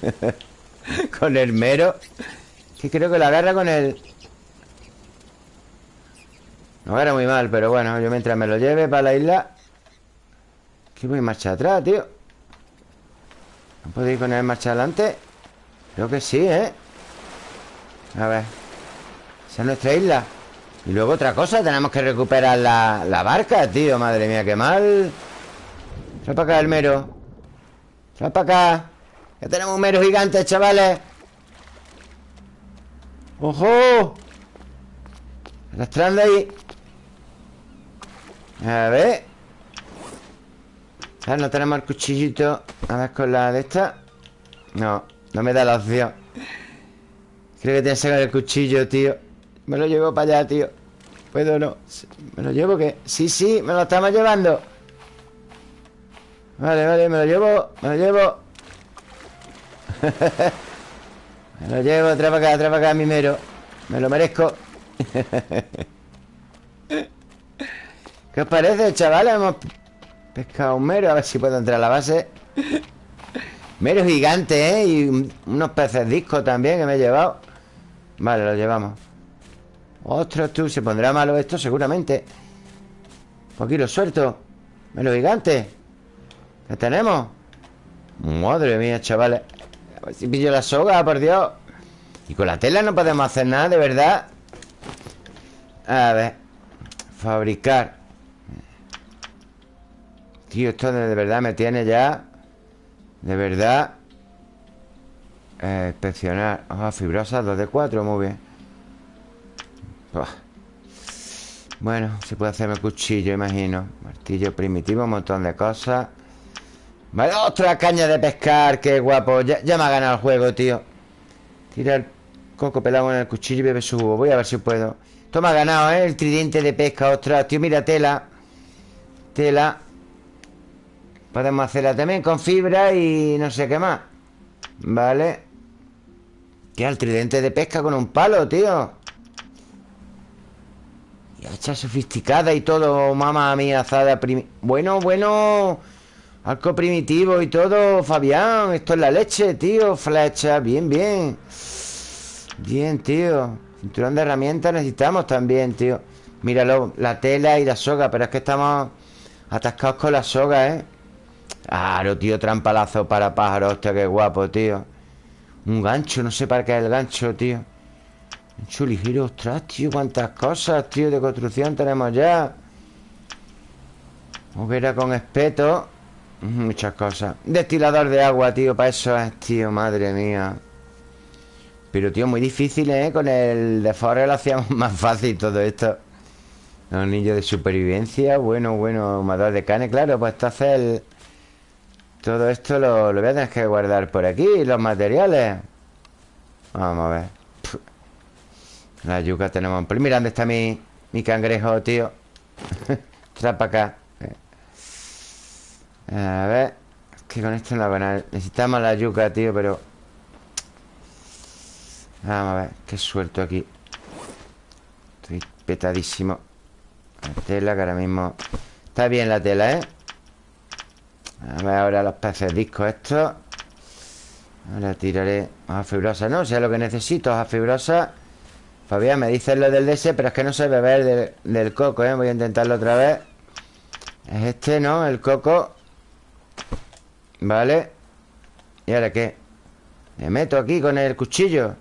Speaker 1: Con el mero. Que creo que la agarra con el No agarra muy mal Pero bueno, yo mientras me lo lleve para la isla. Que voy marcha atrás, tío. ¿No puedo ir con marcha adelante? Creo que sí, ¿eh? A ver. Esa es nuestra isla y luego otra cosa, tenemos que recuperar la, barca, tío Madre mía, qué mal. Trae para acá el mero Trae para acá. Ya tenemos un mero gigante, chavales. ¡Ojo! Arrastrando ahí. A ver. Ah, no tenemos el cuchillito. A ver con la de esta. No, no me da la opción. Creo que tiene que sacar el cuchillo, tío me lo llevo para allá, tío. ¿Puedo o no? ¿Me lo llevo qué? Sí, sí, me lo estamos llevando. Vale, vale, me lo llevo Me lo llevo. Me lo llevo, trae para acá, trae para acá, mi mero Me lo merezco. ¿Qué os parece, chavales? Hemos pescado un mero A ver si puedo entrar a la base. Mero gigante, ¿eh? Y unos peces discos también que me he llevado. Vale, lo llevamos Ostras, tú, se pondrá malo esto seguramente. Pues aquí lo suelto. Lo gigante. ¿Qué tenemos? Madre mía, chavales. A si pillo la soga, por Dios. Y con la tela no podemos hacer nada, de verdad. A ver. Fabricar. Tío, esto de verdad me tiene ya De verdad eh, Inspeccionar. Hojas fibrosas, 2 de 4, muy bien Bueno, se puede hacerme cuchillo, imagino. Martillo primitivo, un montón de cosas. Vale, otra caña de pescar Qué guapo, ya, me ha ganado el juego, tío. Tira el coco pelado en el cuchillo y bebe su jugo. Voy a ver si puedo. Esto me ha ganado, ¿eh? El tridente de pesca, ostras. Tío, mira, tela. Tela. Podemos hacerla también con fibra y no sé qué más. Vale. ¿Qué? El tridente de pesca con un palo, tío Y hacha sofisticada y todo Mamá mía, azada Bueno, bueno Arco primitivo y todo, Fabián Esto es la leche, tío Flecha, bien, bien. Bien, tío Cinturón de herramientas necesitamos también, tío. Míralo, la tela y la soga Pero es que estamos atascados con la soga, ¿eh? Claro, tío, trampalazo para pájaros Hostia, qué guapo, tío. Un gancho, no sé para qué es el gancho, tío Gancho ligero, ostras, tío Cuántas cosas, tío, de construcción tenemos ya. Hoguera con espeto. Muchas cosas. Destilador de agua, tío, para eso es, tío Madre mía. Pero, tío, muy difícil, ¿eh? Con el de Forest lo hacíamos más fácil todo esto. Anillo de supervivencia Bueno, bueno, humador de carne Claro, pues esto hace el... Todo esto lo, voy a tener que guardar por aquí Los materiales. Vamos a ver La yuca tenemos Mira dónde está mi, mi cangrejo, tío Trae para acá. A ver Es que con esto no va a Necesitamos la yuca, tío, pero Vamos a ver Qué suelto aquí. Estoy petadísimo. La tela que ahora mismo Está bien la tela, ¿eh? A ver ahora los peces discos estos Ahora tiraré hoja fibrosa No, sea lo que necesito, hoja fibrosa Fabián, me dices lo del DS Pero es que no sé beber del, coco, ¿eh? Voy a intentarlo otra vez Es este, ¿no? El coco Vale ¿Y ahora qué? Me meto aquí con el cuchillo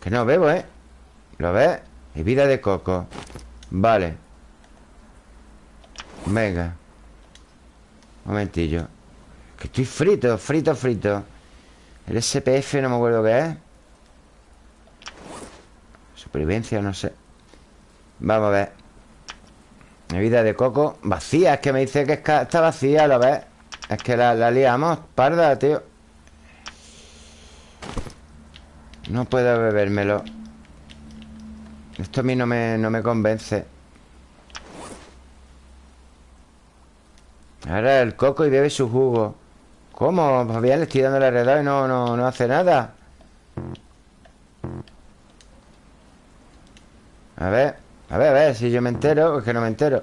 Speaker 1: Que no bebo, ¿eh? ¿Lo ves? vida de coco Vale Venga Momentillo Que estoy frito, frito, frito El SPF no me acuerdo qué es. Supervivencia, no sé. Vamos a ver. Vida de coco Vacía, es que me dice que está vacía, ¿lo ves? Es que la, la liamos, parda, tío. No puedo bebérmelo. Esto a mí no me, no me convence. Ahora el coco y bebe su jugo ¿Cómo? Fabián le estoy dando la redada y no, no, no hace nada. A ver A ver, a ver, si yo me entero Es que no me entero.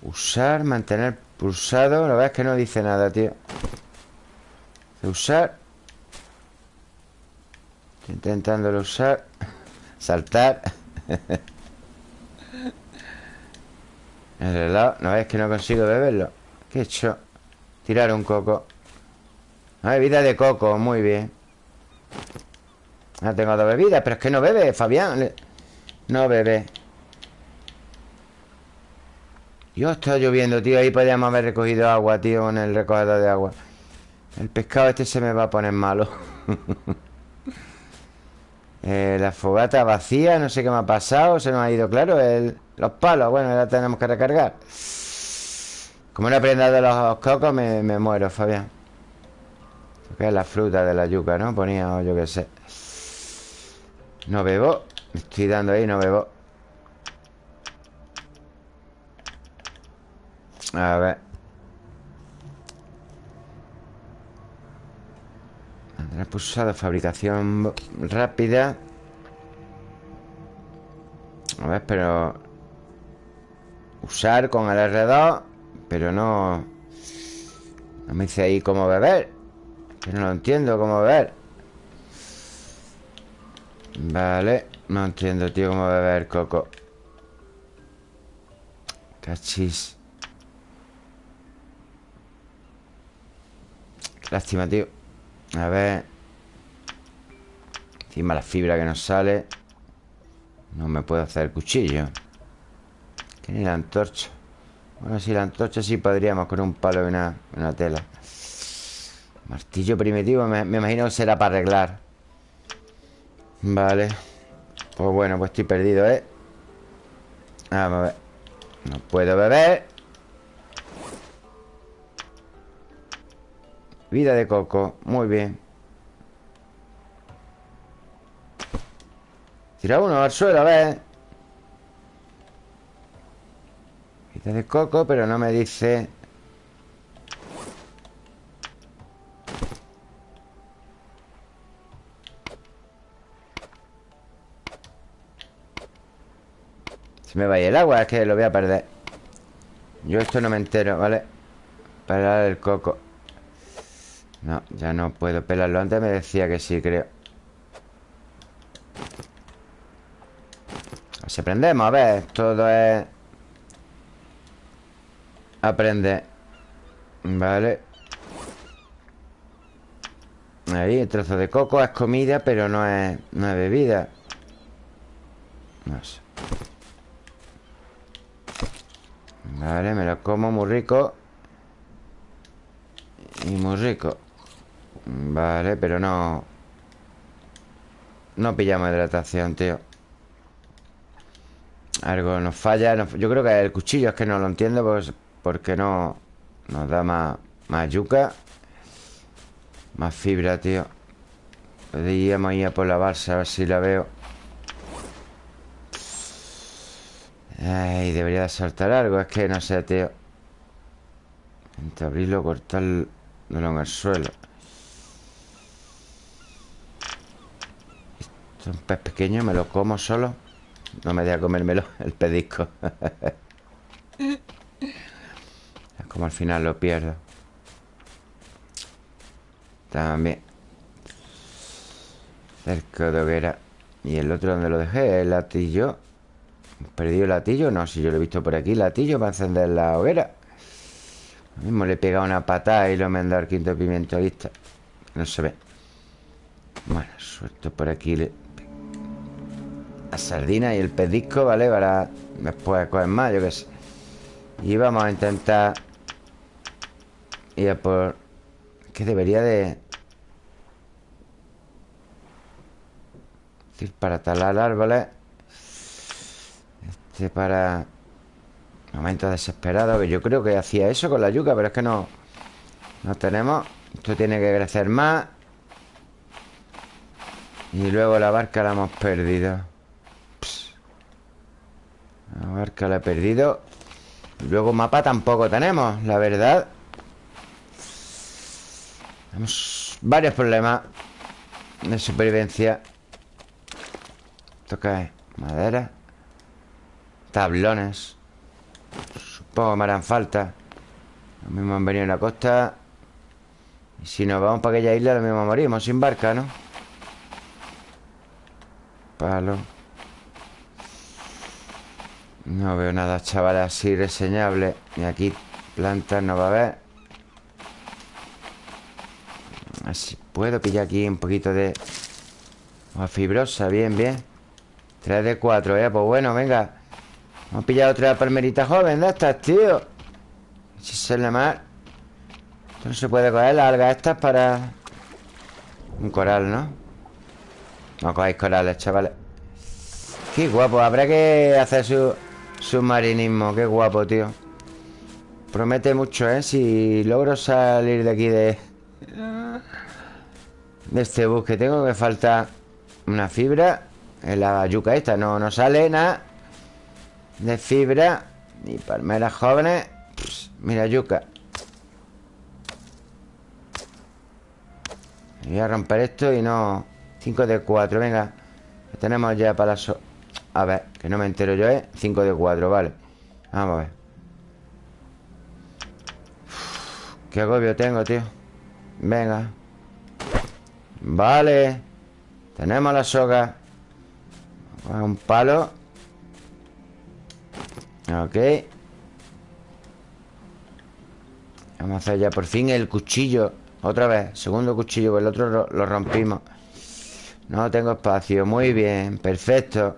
Speaker 1: Usar, mantener pulsado La verdad es que no dice nada, tío. Usar. Estoy intentándolo usar. Saltar. El reloj No es que no consigo beberlo. ¿Qué he hecho? Tirar un coco. Una bebida de coco, muy bien. No tengo dos bebidas Pero es que no bebe, Fabián. No bebe. Dios, está lloviendo, tío. Ahí podríamos haber recogido agua, tío En el recogedor de agua. El pescado este se me va a poner malo. Eh, la fogata vacía, no sé qué me ha pasado Se nos ha ido, claro, el, los palos. Bueno, ya tenemos que recargar Como no he aprendido los cocos me, muero, Fabián. Que es la fruta de la yuca, ¿no? Ponía, o yo qué sé. No bebo. Me estoy dando ahí, no bebo. A ver. Mantener pulsado, fabricación rápida. A ver, pero Usar con el R2 Pero no No me dice ahí cómo beber Que no lo entiendo cómo beber. Vale No entiendo, tío, cómo beber coco. Cachis. Lástima, tío. A ver. Encima la fibra que nos sale. No me puedo hacer cuchillo. Que ni la antorcha Bueno, si la antorcha sí podríamos Con un palo y una, una tela. Martillo primitivo me, me imagino que será para arreglar. Vale. Pues bueno, pues estoy perdido, ¿eh? Vamos a ver. No puedo beber. Vida de coco, muy bien. Tira uno al suelo, a ver Vida de coco, pero no me dice. Se me vaya el agua, es que lo voy a perder. Yo esto no me entero, ¿vale? Para el coco. No, ya no puedo pelarlo. Antes me decía que sí, creo. Si aprendemos, a ver Todo es... Aprende. Vale. Ahí, el trozo de coco es comida Pero no es, no es bebida. No sé. Vale, me lo como muy rico. Y muy rico. Vale, pero no... No pillamos hidratación, tío. Algo nos falla Yo creo que el cuchillo es que no lo entiendo pues, Porque no Nos da más, yuca Más fibra, tío Podríamos ir a por la balsa A ver si la veo. Ay, debería de saltar algo Es que no sé, tío. Intento abrirlo, cortarlo en el suelo. Un pez pequeño, me lo como solo. No me deja comérmelo, el pedisco. Es como al final lo pierdo También Cerca de hoguera ¿Y el otro donde lo dejé? ¿El latillo? ¿Perdido el latillo? No, si yo lo he visto por aquí Latillo para encender la hoguera Lo mismo le he pegado una patada Y lo me han dado el quinto pimiento vista No se ve Bueno, suelto por aquí la sardina y el pedisco, ¿vale? Para después coger más, yo qué sé Y vamos a intentar Ir a por... Que debería de... decir, para talar árboles Este para... Momentos desesperados Que yo creo que hacía eso con la yuca Pero es que no... No tenemos. Esto tiene que crecer más. Y luego la barca la hemos perdido. La barca la he perdido. Luego mapa tampoco tenemos, la verdad Tenemos varios problemas De supervivencia. Es madera Tablones Supongo que me harán falta. Lo mismo han venido en la costa. Y si nos vamos para aquella isla Lo mismo morimos sin barca, ¿no? Palo. No veo nada, chavales, así reseñable. Y aquí plantas no va a haber Así puedo pillar aquí un poquito de Hoja fibrosa, bien, bien. 3 de 4, eh, pues bueno, venga. Vamos a pillar otra palmerita joven de estas, tío. Si se le mal Esto no se puede coger las algas estas para Un coral, ¿no? No cogáis corales, chavales. Qué guapo, habrá que hacer su Submarinismo, qué guapo, tío. Promete mucho, ¿eh? Si logro salir de aquí de... De este bus que tengo Que falta una fibra En la yuca esta No, no sale nada De fibra Ni palmeras jóvenes. Mira, yuca. Voy a romper esto y no 5 de 4, venga. Tenemos ya para la... A ver, que no me entero yo, ¿eh? 5 de 4, vale. Vamos a ver. Qué agobio tengo, tío Venga. Vale. Tenemos la soga. Un palo. Ok. Vamos a hacer ya por fin el cuchillo. Otra vez, segundo cuchillo el otro lo, rompimos. No tengo espacio. Muy bien, perfecto.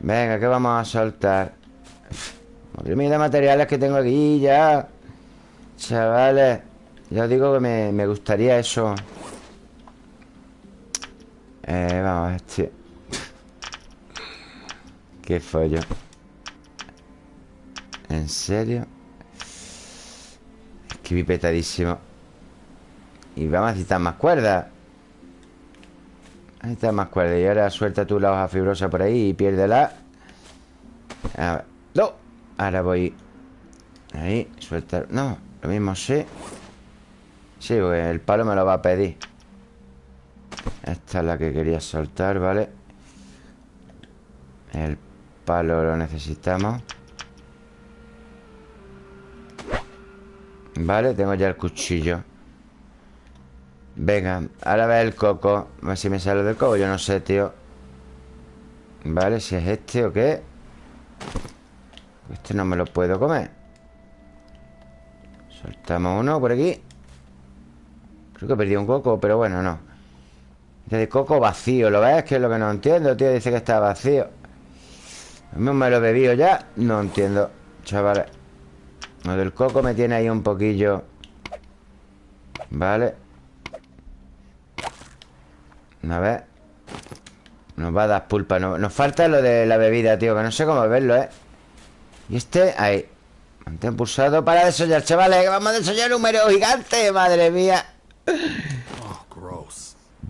Speaker 1: Venga, ¿qué vamos a soltar? Madre mía de materiales que tengo aquí ya. Chavales Ya os digo que me, me gustaría eso. Eh, vamos tío Qué follo. ¿En serio? Es que Y vamos a necesitar más cuerdas Necesitas más cuerdas Y ahora suelta tú la hoja fibrosa por ahí Y piérdela. A ver. ¡No! Ahora voy. Ahí, suelta. No, lo mismo sí Sí, el palo me lo va a pedir. Esta es la que quería soltar, ¿vale? El palo lo necesitamos. Vale, tengo ya el cuchillo. Venga, ahora ve el coco. A ver si me sale del coco Yo no sé, tío. Vale, si es este o qué. Este no me lo puedo comer. Soltamos uno por aquí Creo que perdido un coco, pero bueno, no. De coco vacío, ¿lo ves? Que es lo que no entiendo, tío Dice que está vacío. No me lo he bebido ya No entiendo, chavales Lo del coco me tiene ahí un poquillo Vale A ver. Nos va a dar pulpa Nos falta lo de la bebida, tío Que no sé cómo verlo, ¿eh? Y este, ahí. Mantén pulsado para desollar, chavales vamos a desollar un número gigante Madre mía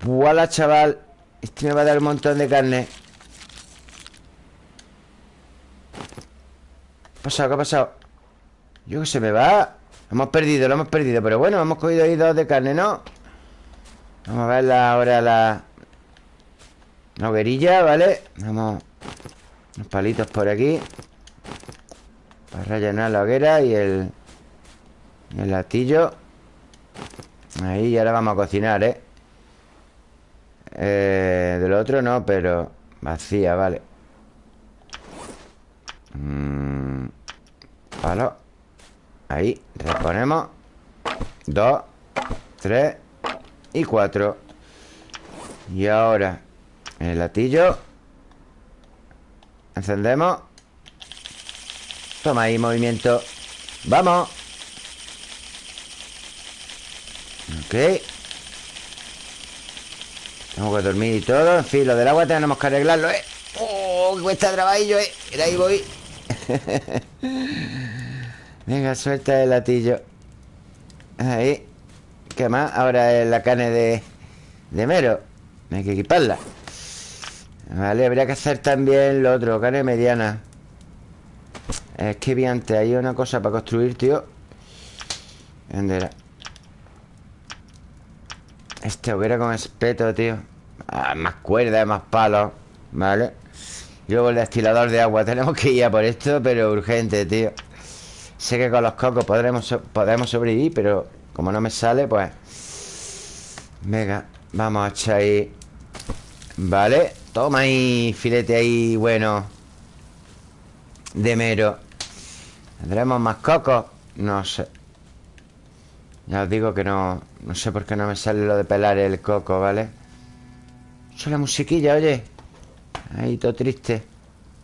Speaker 1: Voilà, chaval Este me va a dar un montón de carne ¿Qué ha pasado? ¿Qué ha pasado? Yo que se me va hemos perdido, lo hemos perdido Pero bueno, hemos cogido ahí dos de carne, ¿no? Vamos a ver ahora la... La hoguerilla, ¿vale? Vamos Unos palitos por aquí Para rellenar la hoguera y el... El latillo Ahí, y ahora vamos a cocinar, ¿eh? Eh, del otro no, pero vacía, vale. Mm, palo. Ahí, reponemos. Dos, tres y cuatro. Y ahora, el latillo. Encendemos. Toma ahí, movimiento. ¡Vamos! Ok. Tengo que dormir y todo En fin, lo del agua tenemos que arreglarlo, ¿eh? ¡Oh! Cuesta trabajillo, ¿eh? Ahí voy Venga, suelta el latillo Ahí ¿Qué más? Ahora es la carne de, de mero Hay que equiparla Vale, habría que hacer también lo otro Carne mediana Es que vi antes Hay una cosa para construir, tío ¿Dónde era? Este hoguera con espeto, tío. Ah, Más cuerdas, más palos Vale Luego el destilador de agua Tenemos que ir a por esto, pero urgente, tío. Sé que con los cocos podremos, podemos sobrevivir Pero como no me sale, pues Venga, vamos a echar ahí Vale Toma ahí, filete ahí, bueno De mero. ¿Tendremos más cocos? No sé ya os digo que no... No sé por qué no me sale lo de pelar el coco, ¿vale? Eso la musiquilla, oye. Ahí todo triste.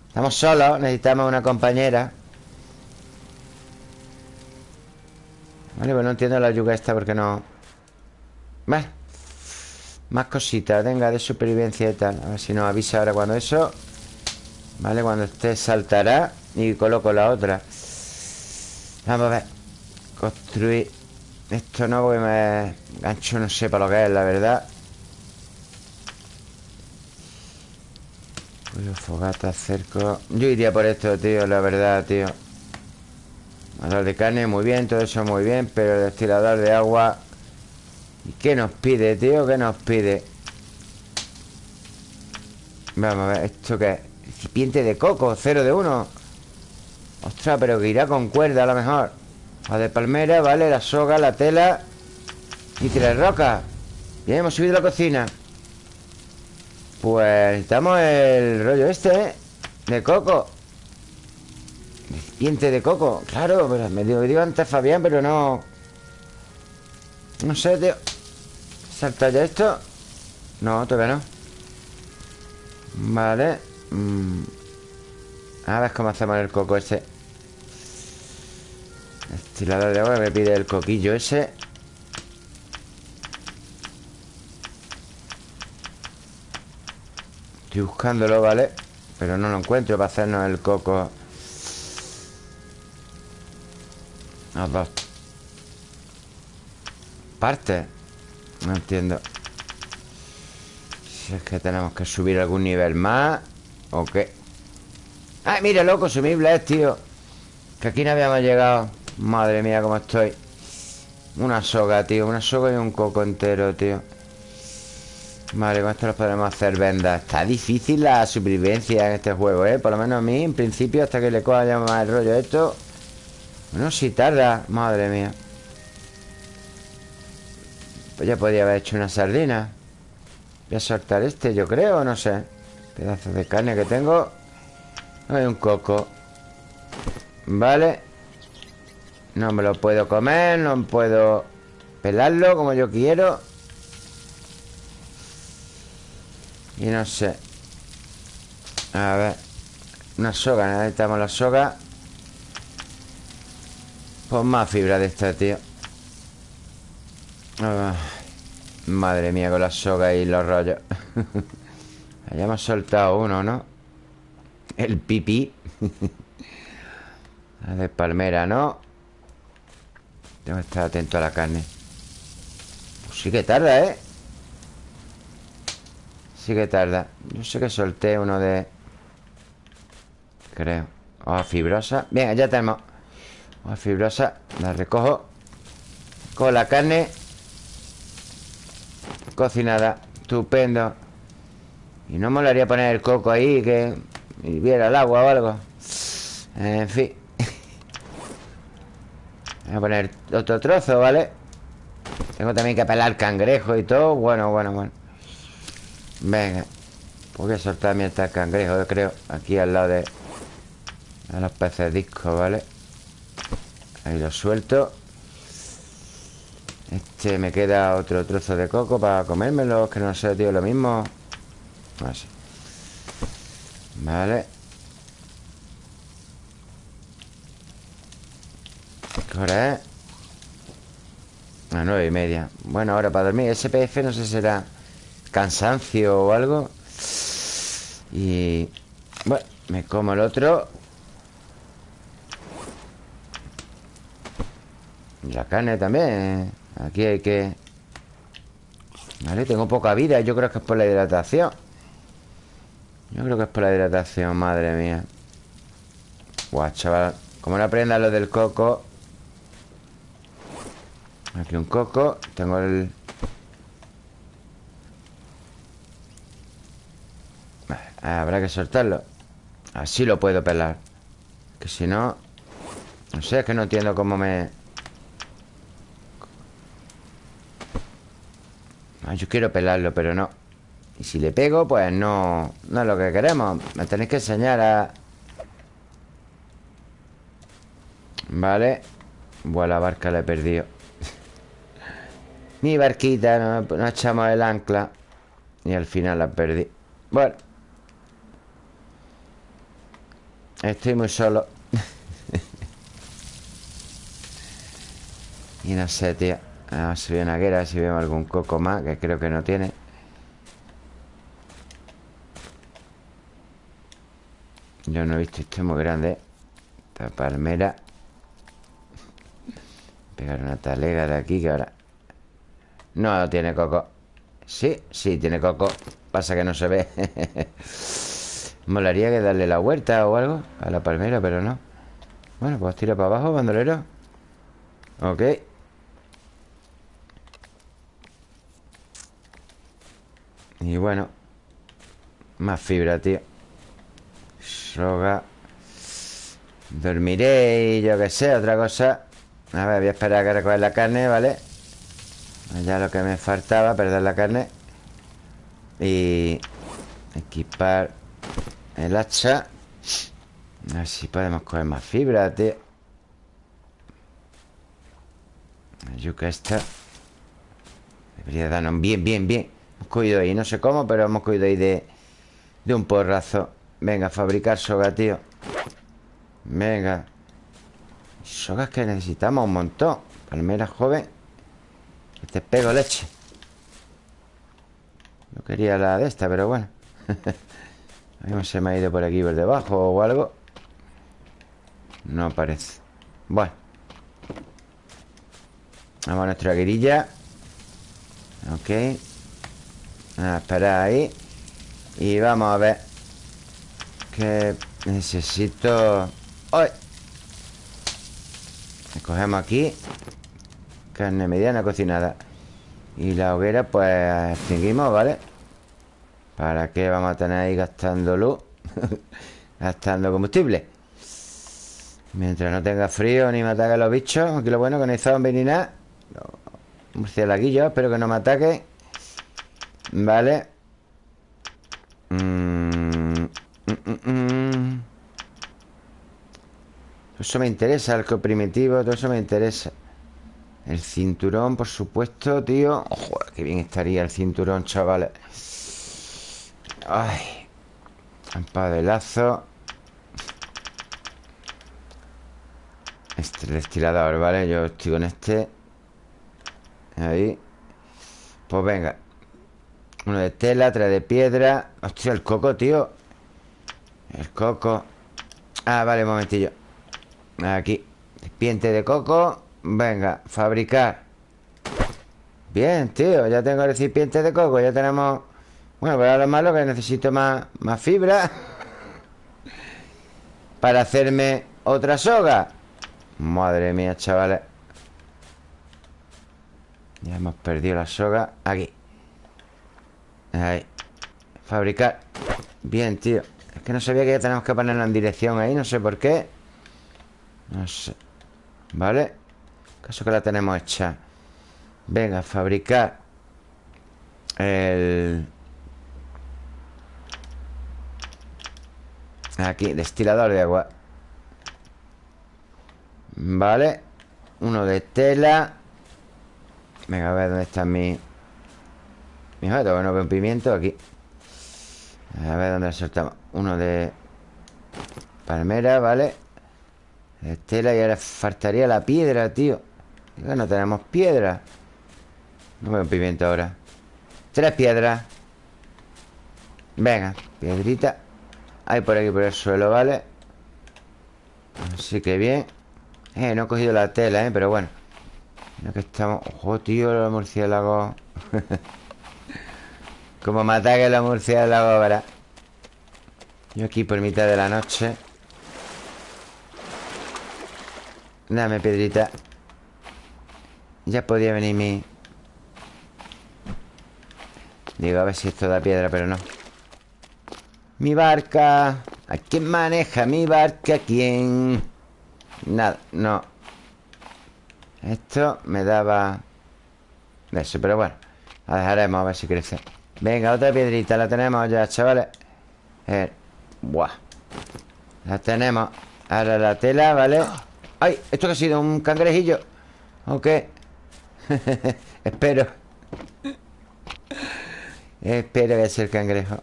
Speaker 1: Estamos solos, necesitamos una compañera. Vale, pues no entiendo la yuga esta porque no... Vale. Más cositas, venga, de supervivencia y tal. A ver si nos avisa ahora cuando eso. Vale, cuando esté saltará Y coloco la otra. Vamos a ver. Construir esto no, porque me gancho no sé para lo que es, la verdad Pollo, fogata, cerco Yo iría por esto, tío, la verdad, tío Manual de carne, muy bien, todo eso muy bien Pero destilador de agua ¿Y qué nos pide, tío? ¿Qué nos pide? Vamos a ver, ¿esto qué es? Recipiente de coco, cero de uno Ostras, pero que irá con cuerda a lo mejor la de palmera, vale, la soga, la tela Y tres roca. Bien, hemos subido la cocina. Pues necesitamos el rollo este, ¿eh? De coco. Recipiente de coco Claro, pero me digo, antes Fabián, pero no. No sé, tío. ¿Salta ya esto? No, todavía no. Vale mm. A ver cómo hacemos el coco ese Estilador de agua Me pide el coquillo ese Estoy buscándolo, ¿vale? Pero no lo encuentro para hacernos el coco Los dos Partes No entiendo Si es que tenemos que subir algún nivel más ¿O qué? ¡Ay, mira, loco! Consumibles, tío Que aquí no habíamos llegado Madre mía, cómo estoy. Una soga, tío Una soga y un coco entero, tío. Vale, con esto nos podremos hacer vendas Está difícil la supervivencia en este juego, ¿eh? Por lo menos a mí, en principio, hasta que le coja ya más el rollo esto. Bueno, si tarda Madre mía. Pues ya podía haber hecho una sardina. Voy a soltar este, yo creo, no sé. Pedazos de carne que tengo. Hay un coco. Vale No me lo puedo comer No puedo pelarlo como yo quiero. Y no sé. A ver. Una soga, necesitamos la soga. Pues más fibra de esta, tío. Madre mía con la soga y los rollos. Hayamos soltado uno, ¿no? El pipí. La de palmera, ¿no? Tengo que estar atento a la carne. Pues sí que tarda, ¿eh? Sí que tarda. Yo sé que solté uno de... Creo Hoja fibrosa. Bien, ya tenemos. Hoja fibrosa La recojo Con la carne Cocinada. Estupendo. Y no molaría poner el coco ahí Que viera el agua o algo. En fin Voy a poner otro trozo, ¿vale? Tengo también que pelar cangrejo y todo. Bueno, bueno, bueno. Venga. Pues Voy a soltar mientras el cangrejo, yo creo Aquí al lado de, de los peces discos, ¿vale? Ahí lo suelto. Este me queda otro trozo de coco Para comérmelo, que no sé, tío, lo mismo. No sé Vale ¿Qué hora es? A nueve y media. Bueno, ahora para dormir SPF no sé si será cansancio o algo. Y... Bueno, me como el otro. La carne también Aquí hay que... Vale, tengo poca vida Yo creo que es por la hidratación. Yo creo que es por la hidratación Madre mía. Guau, chaval Como no aprenda lo del coco Aquí un coco Tengo el... Habrá que soltarlo. Así lo puedo pelar. Que si no No sé, es que no entiendo cómo me... Ah, yo quiero pelarlo, pero no. Y si le pego, pues no No es lo que queremos. Me tenéis que enseñar a... Vale. Buah, la barca la he perdido Mi barquita no, echamos el ancla Y al final la perdí. Bueno. Estoy muy solo. Y no sé, tío A ver si una guerra, si vemos algún coco más Que creo que no tiene. Yo no he visto esto muy grande Esta palmera. Pegar una talega de aquí que ahora No tiene coco. Sí, sí tiene coco. Pasa que no se ve. Molaría que darle la vuelta o algo A la palmera, pero no. Bueno, pues tira para abajo, bandolero. Ok. Y bueno Más fibra, tío. Soga. Dormiré y yo que sé, otra cosa. A ver, voy a esperar a que recoger la carne, ¿vale? Ya lo que me faltaba, perder la carne Y Equipar el hacha. A ver si podemos coger más fibra, tío. La yuca esta. Debería darnos bien, bien, bien. Hemos cogido ahí, no sé cómo, pero hemos cogido ahí de De un porrazo. Venga, fabricar soga, tío. Venga. Sogas que necesitamos un montón. Palmera joven te pego leche. No quería la de esta, pero bueno. A se me ha ido por aquí por debajo o algo. No parece. Bueno. Vamos a nuestra guerilla Ok. A esperar ahí. Y vamos a ver Que necesito ¡Ay! Cogemos aquí Carne mediana cocinada. Y la hoguera pues extinguimos, ¿vale? ¿Para qué vamos a tener ahí gastando luz? gastando combustible. Mientras no tenga frío ni me ataquen los bichos Aquí lo bueno que no hay zombies ni nada. Murciélaguillo, espero que no me ataque. Vale mm, mm, mm, eso me interesa, el primitivo Todo eso me interesa El cinturón, por supuesto, tío. Ojo, qué bien estaría el cinturón, chavales. Ay lazo Este el destilador, ¿vale? Yo estoy con este. Ahí. Pues venga. Uno de tela, tres de piedra. Hostia, el coco, tío. El coco. Ah, vale, un momentillo. Aquí. Piente de coco Venga, fabricar. Bien, tío Ya tengo el recipiente de coco Ya tenemos Bueno, pero lo malo que necesito más, más fibra Para hacerme otra soga. Madre mía, chavales. Ya hemos perdido la soga Aquí. Ahí. Fabricar. Bien, tío. Es que no sabía que ya tenemos que ponerlo en dirección ahí No sé por qué. No sé. ¿Vale? Caso que la tenemos hecha. Venga, fabricar El... Aquí, destilador de agua. Vale. Uno de tela. Venga, a ver dónde está mi... Mi objeto, bueno, un pimiento aquí. A ver dónde soltamos Uno de... Palmera, ¿vale? Estela y ahora faltaría la piedra, tío No tenemos piedra. No veo un pimiento ahora. Tres piedras. Venga, piedrita. Hay por aquí por el suelo, ¿vale? Así que bien. Eh, no he cogido la tela, ¿eh? Pero bueno. No que estamos... Ojo, tío, los murciélagos Como me ataque los murciélagos ahora. Yo aquí por mitad de la noche. Dame piedrita Ya podía venir mi... Digo, a ver si esto da piedra, pero no Mi barca ¿A quién maneja mi barca? ¿Quién? Nada, no Esto me daba De eso, pero bueno La dejaremos a ver si crece Venga, otra piedrita, la tenemos ya, chavales eh, Buah La tenemos Ahora la tela, ¿vale? ¡Ay! ¿Esto que ha sido? ¿Un cangrejillo? ¿O qué? Espero Espero que sea el cangrejo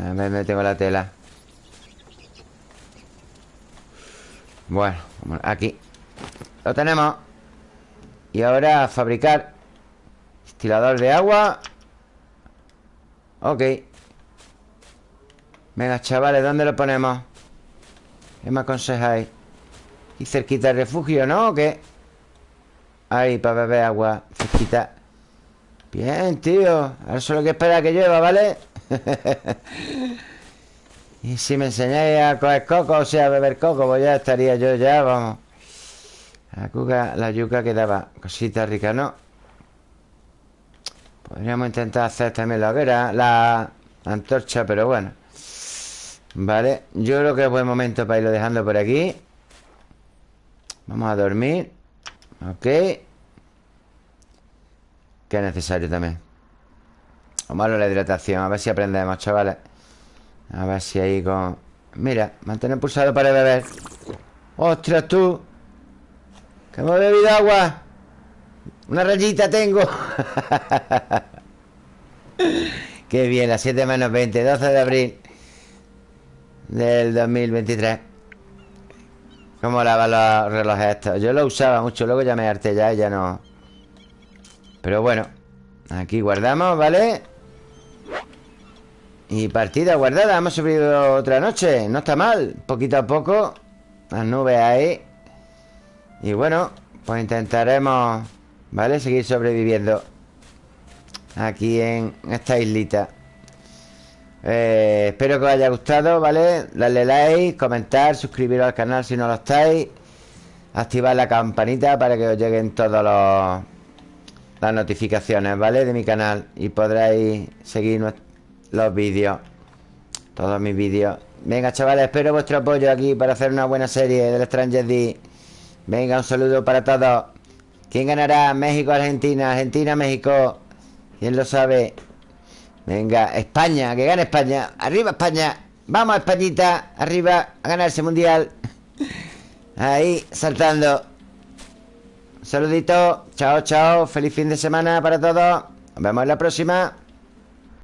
Speaker 1: A ver, me tengo la tela Bueno, aquí Lo tenemos Y ahora fabricar Estilador de agua Ok Venga, chavales, ¿dónde lo ponemos? ¿Qué me aconsejáis? Y cerquita del refugio, ¿no? ¿O qué? Ahí, para beber agua Cerquita Bien, tío. Ahora solo que esperar que llueva, ¿vale? y si me enseñáis a coger coco O sea, a beber coco Pues ya estaría yo ya, vamos. La, cuca, la yuca quedaba Cosita rica, ¿no? Podríamos intentar hacer también la hoguera La antorcha, pero bueno. Vale, yo creo que es buen momento para irlo dejando por aquí. Vamos a dormir. Ok Es necesario también. Vamos a la hidratación A ver si aprendemos, chavales. A ver si ahí con... Mira, mantener pulsado para beber. ¡Ostras, tú! Que hemos bebido agua. Una rayita tengo. Qué bien, a 7 menos 20 12 de abril Del 2023 ¿Cómo lavan los relojes estos? Yo lo usaba mucho, luego ya me harté ya y ya no Pero bueno Aquí guardamos, ¿vale? Y partida guardada Hemos subido otra noche No está mal Poquito a poco Las nubes ahí Y bueno Pues intentaremos ¿Vale? Seguir sobreviviendo Aquí en esta islita eh, Espero que os haya gustado, ¿vale? Darle like, comentar, suscribiros al canal si no lo estáis Activar la campanita para que os lleguen todos los las notificaciones, ¿vale? De mi canal y podréis seguir los vídeos, todos mis vídeos. Venga, chavales, espero vuestro apoyo aquí para hacer una buena serie del Stranger D. Venga, un saludo para todos. ¿Quién ganará? México, Argentina, Argentina, México. ¿Quién lo sabe? Venga, España, que gane España. Arriba España. Vamos, Españita, arriba a ganar ese mundial. Ahí, saltando. Saludito, chao, chao. Feliz fin de semana para todos. Nos vemos en la próxima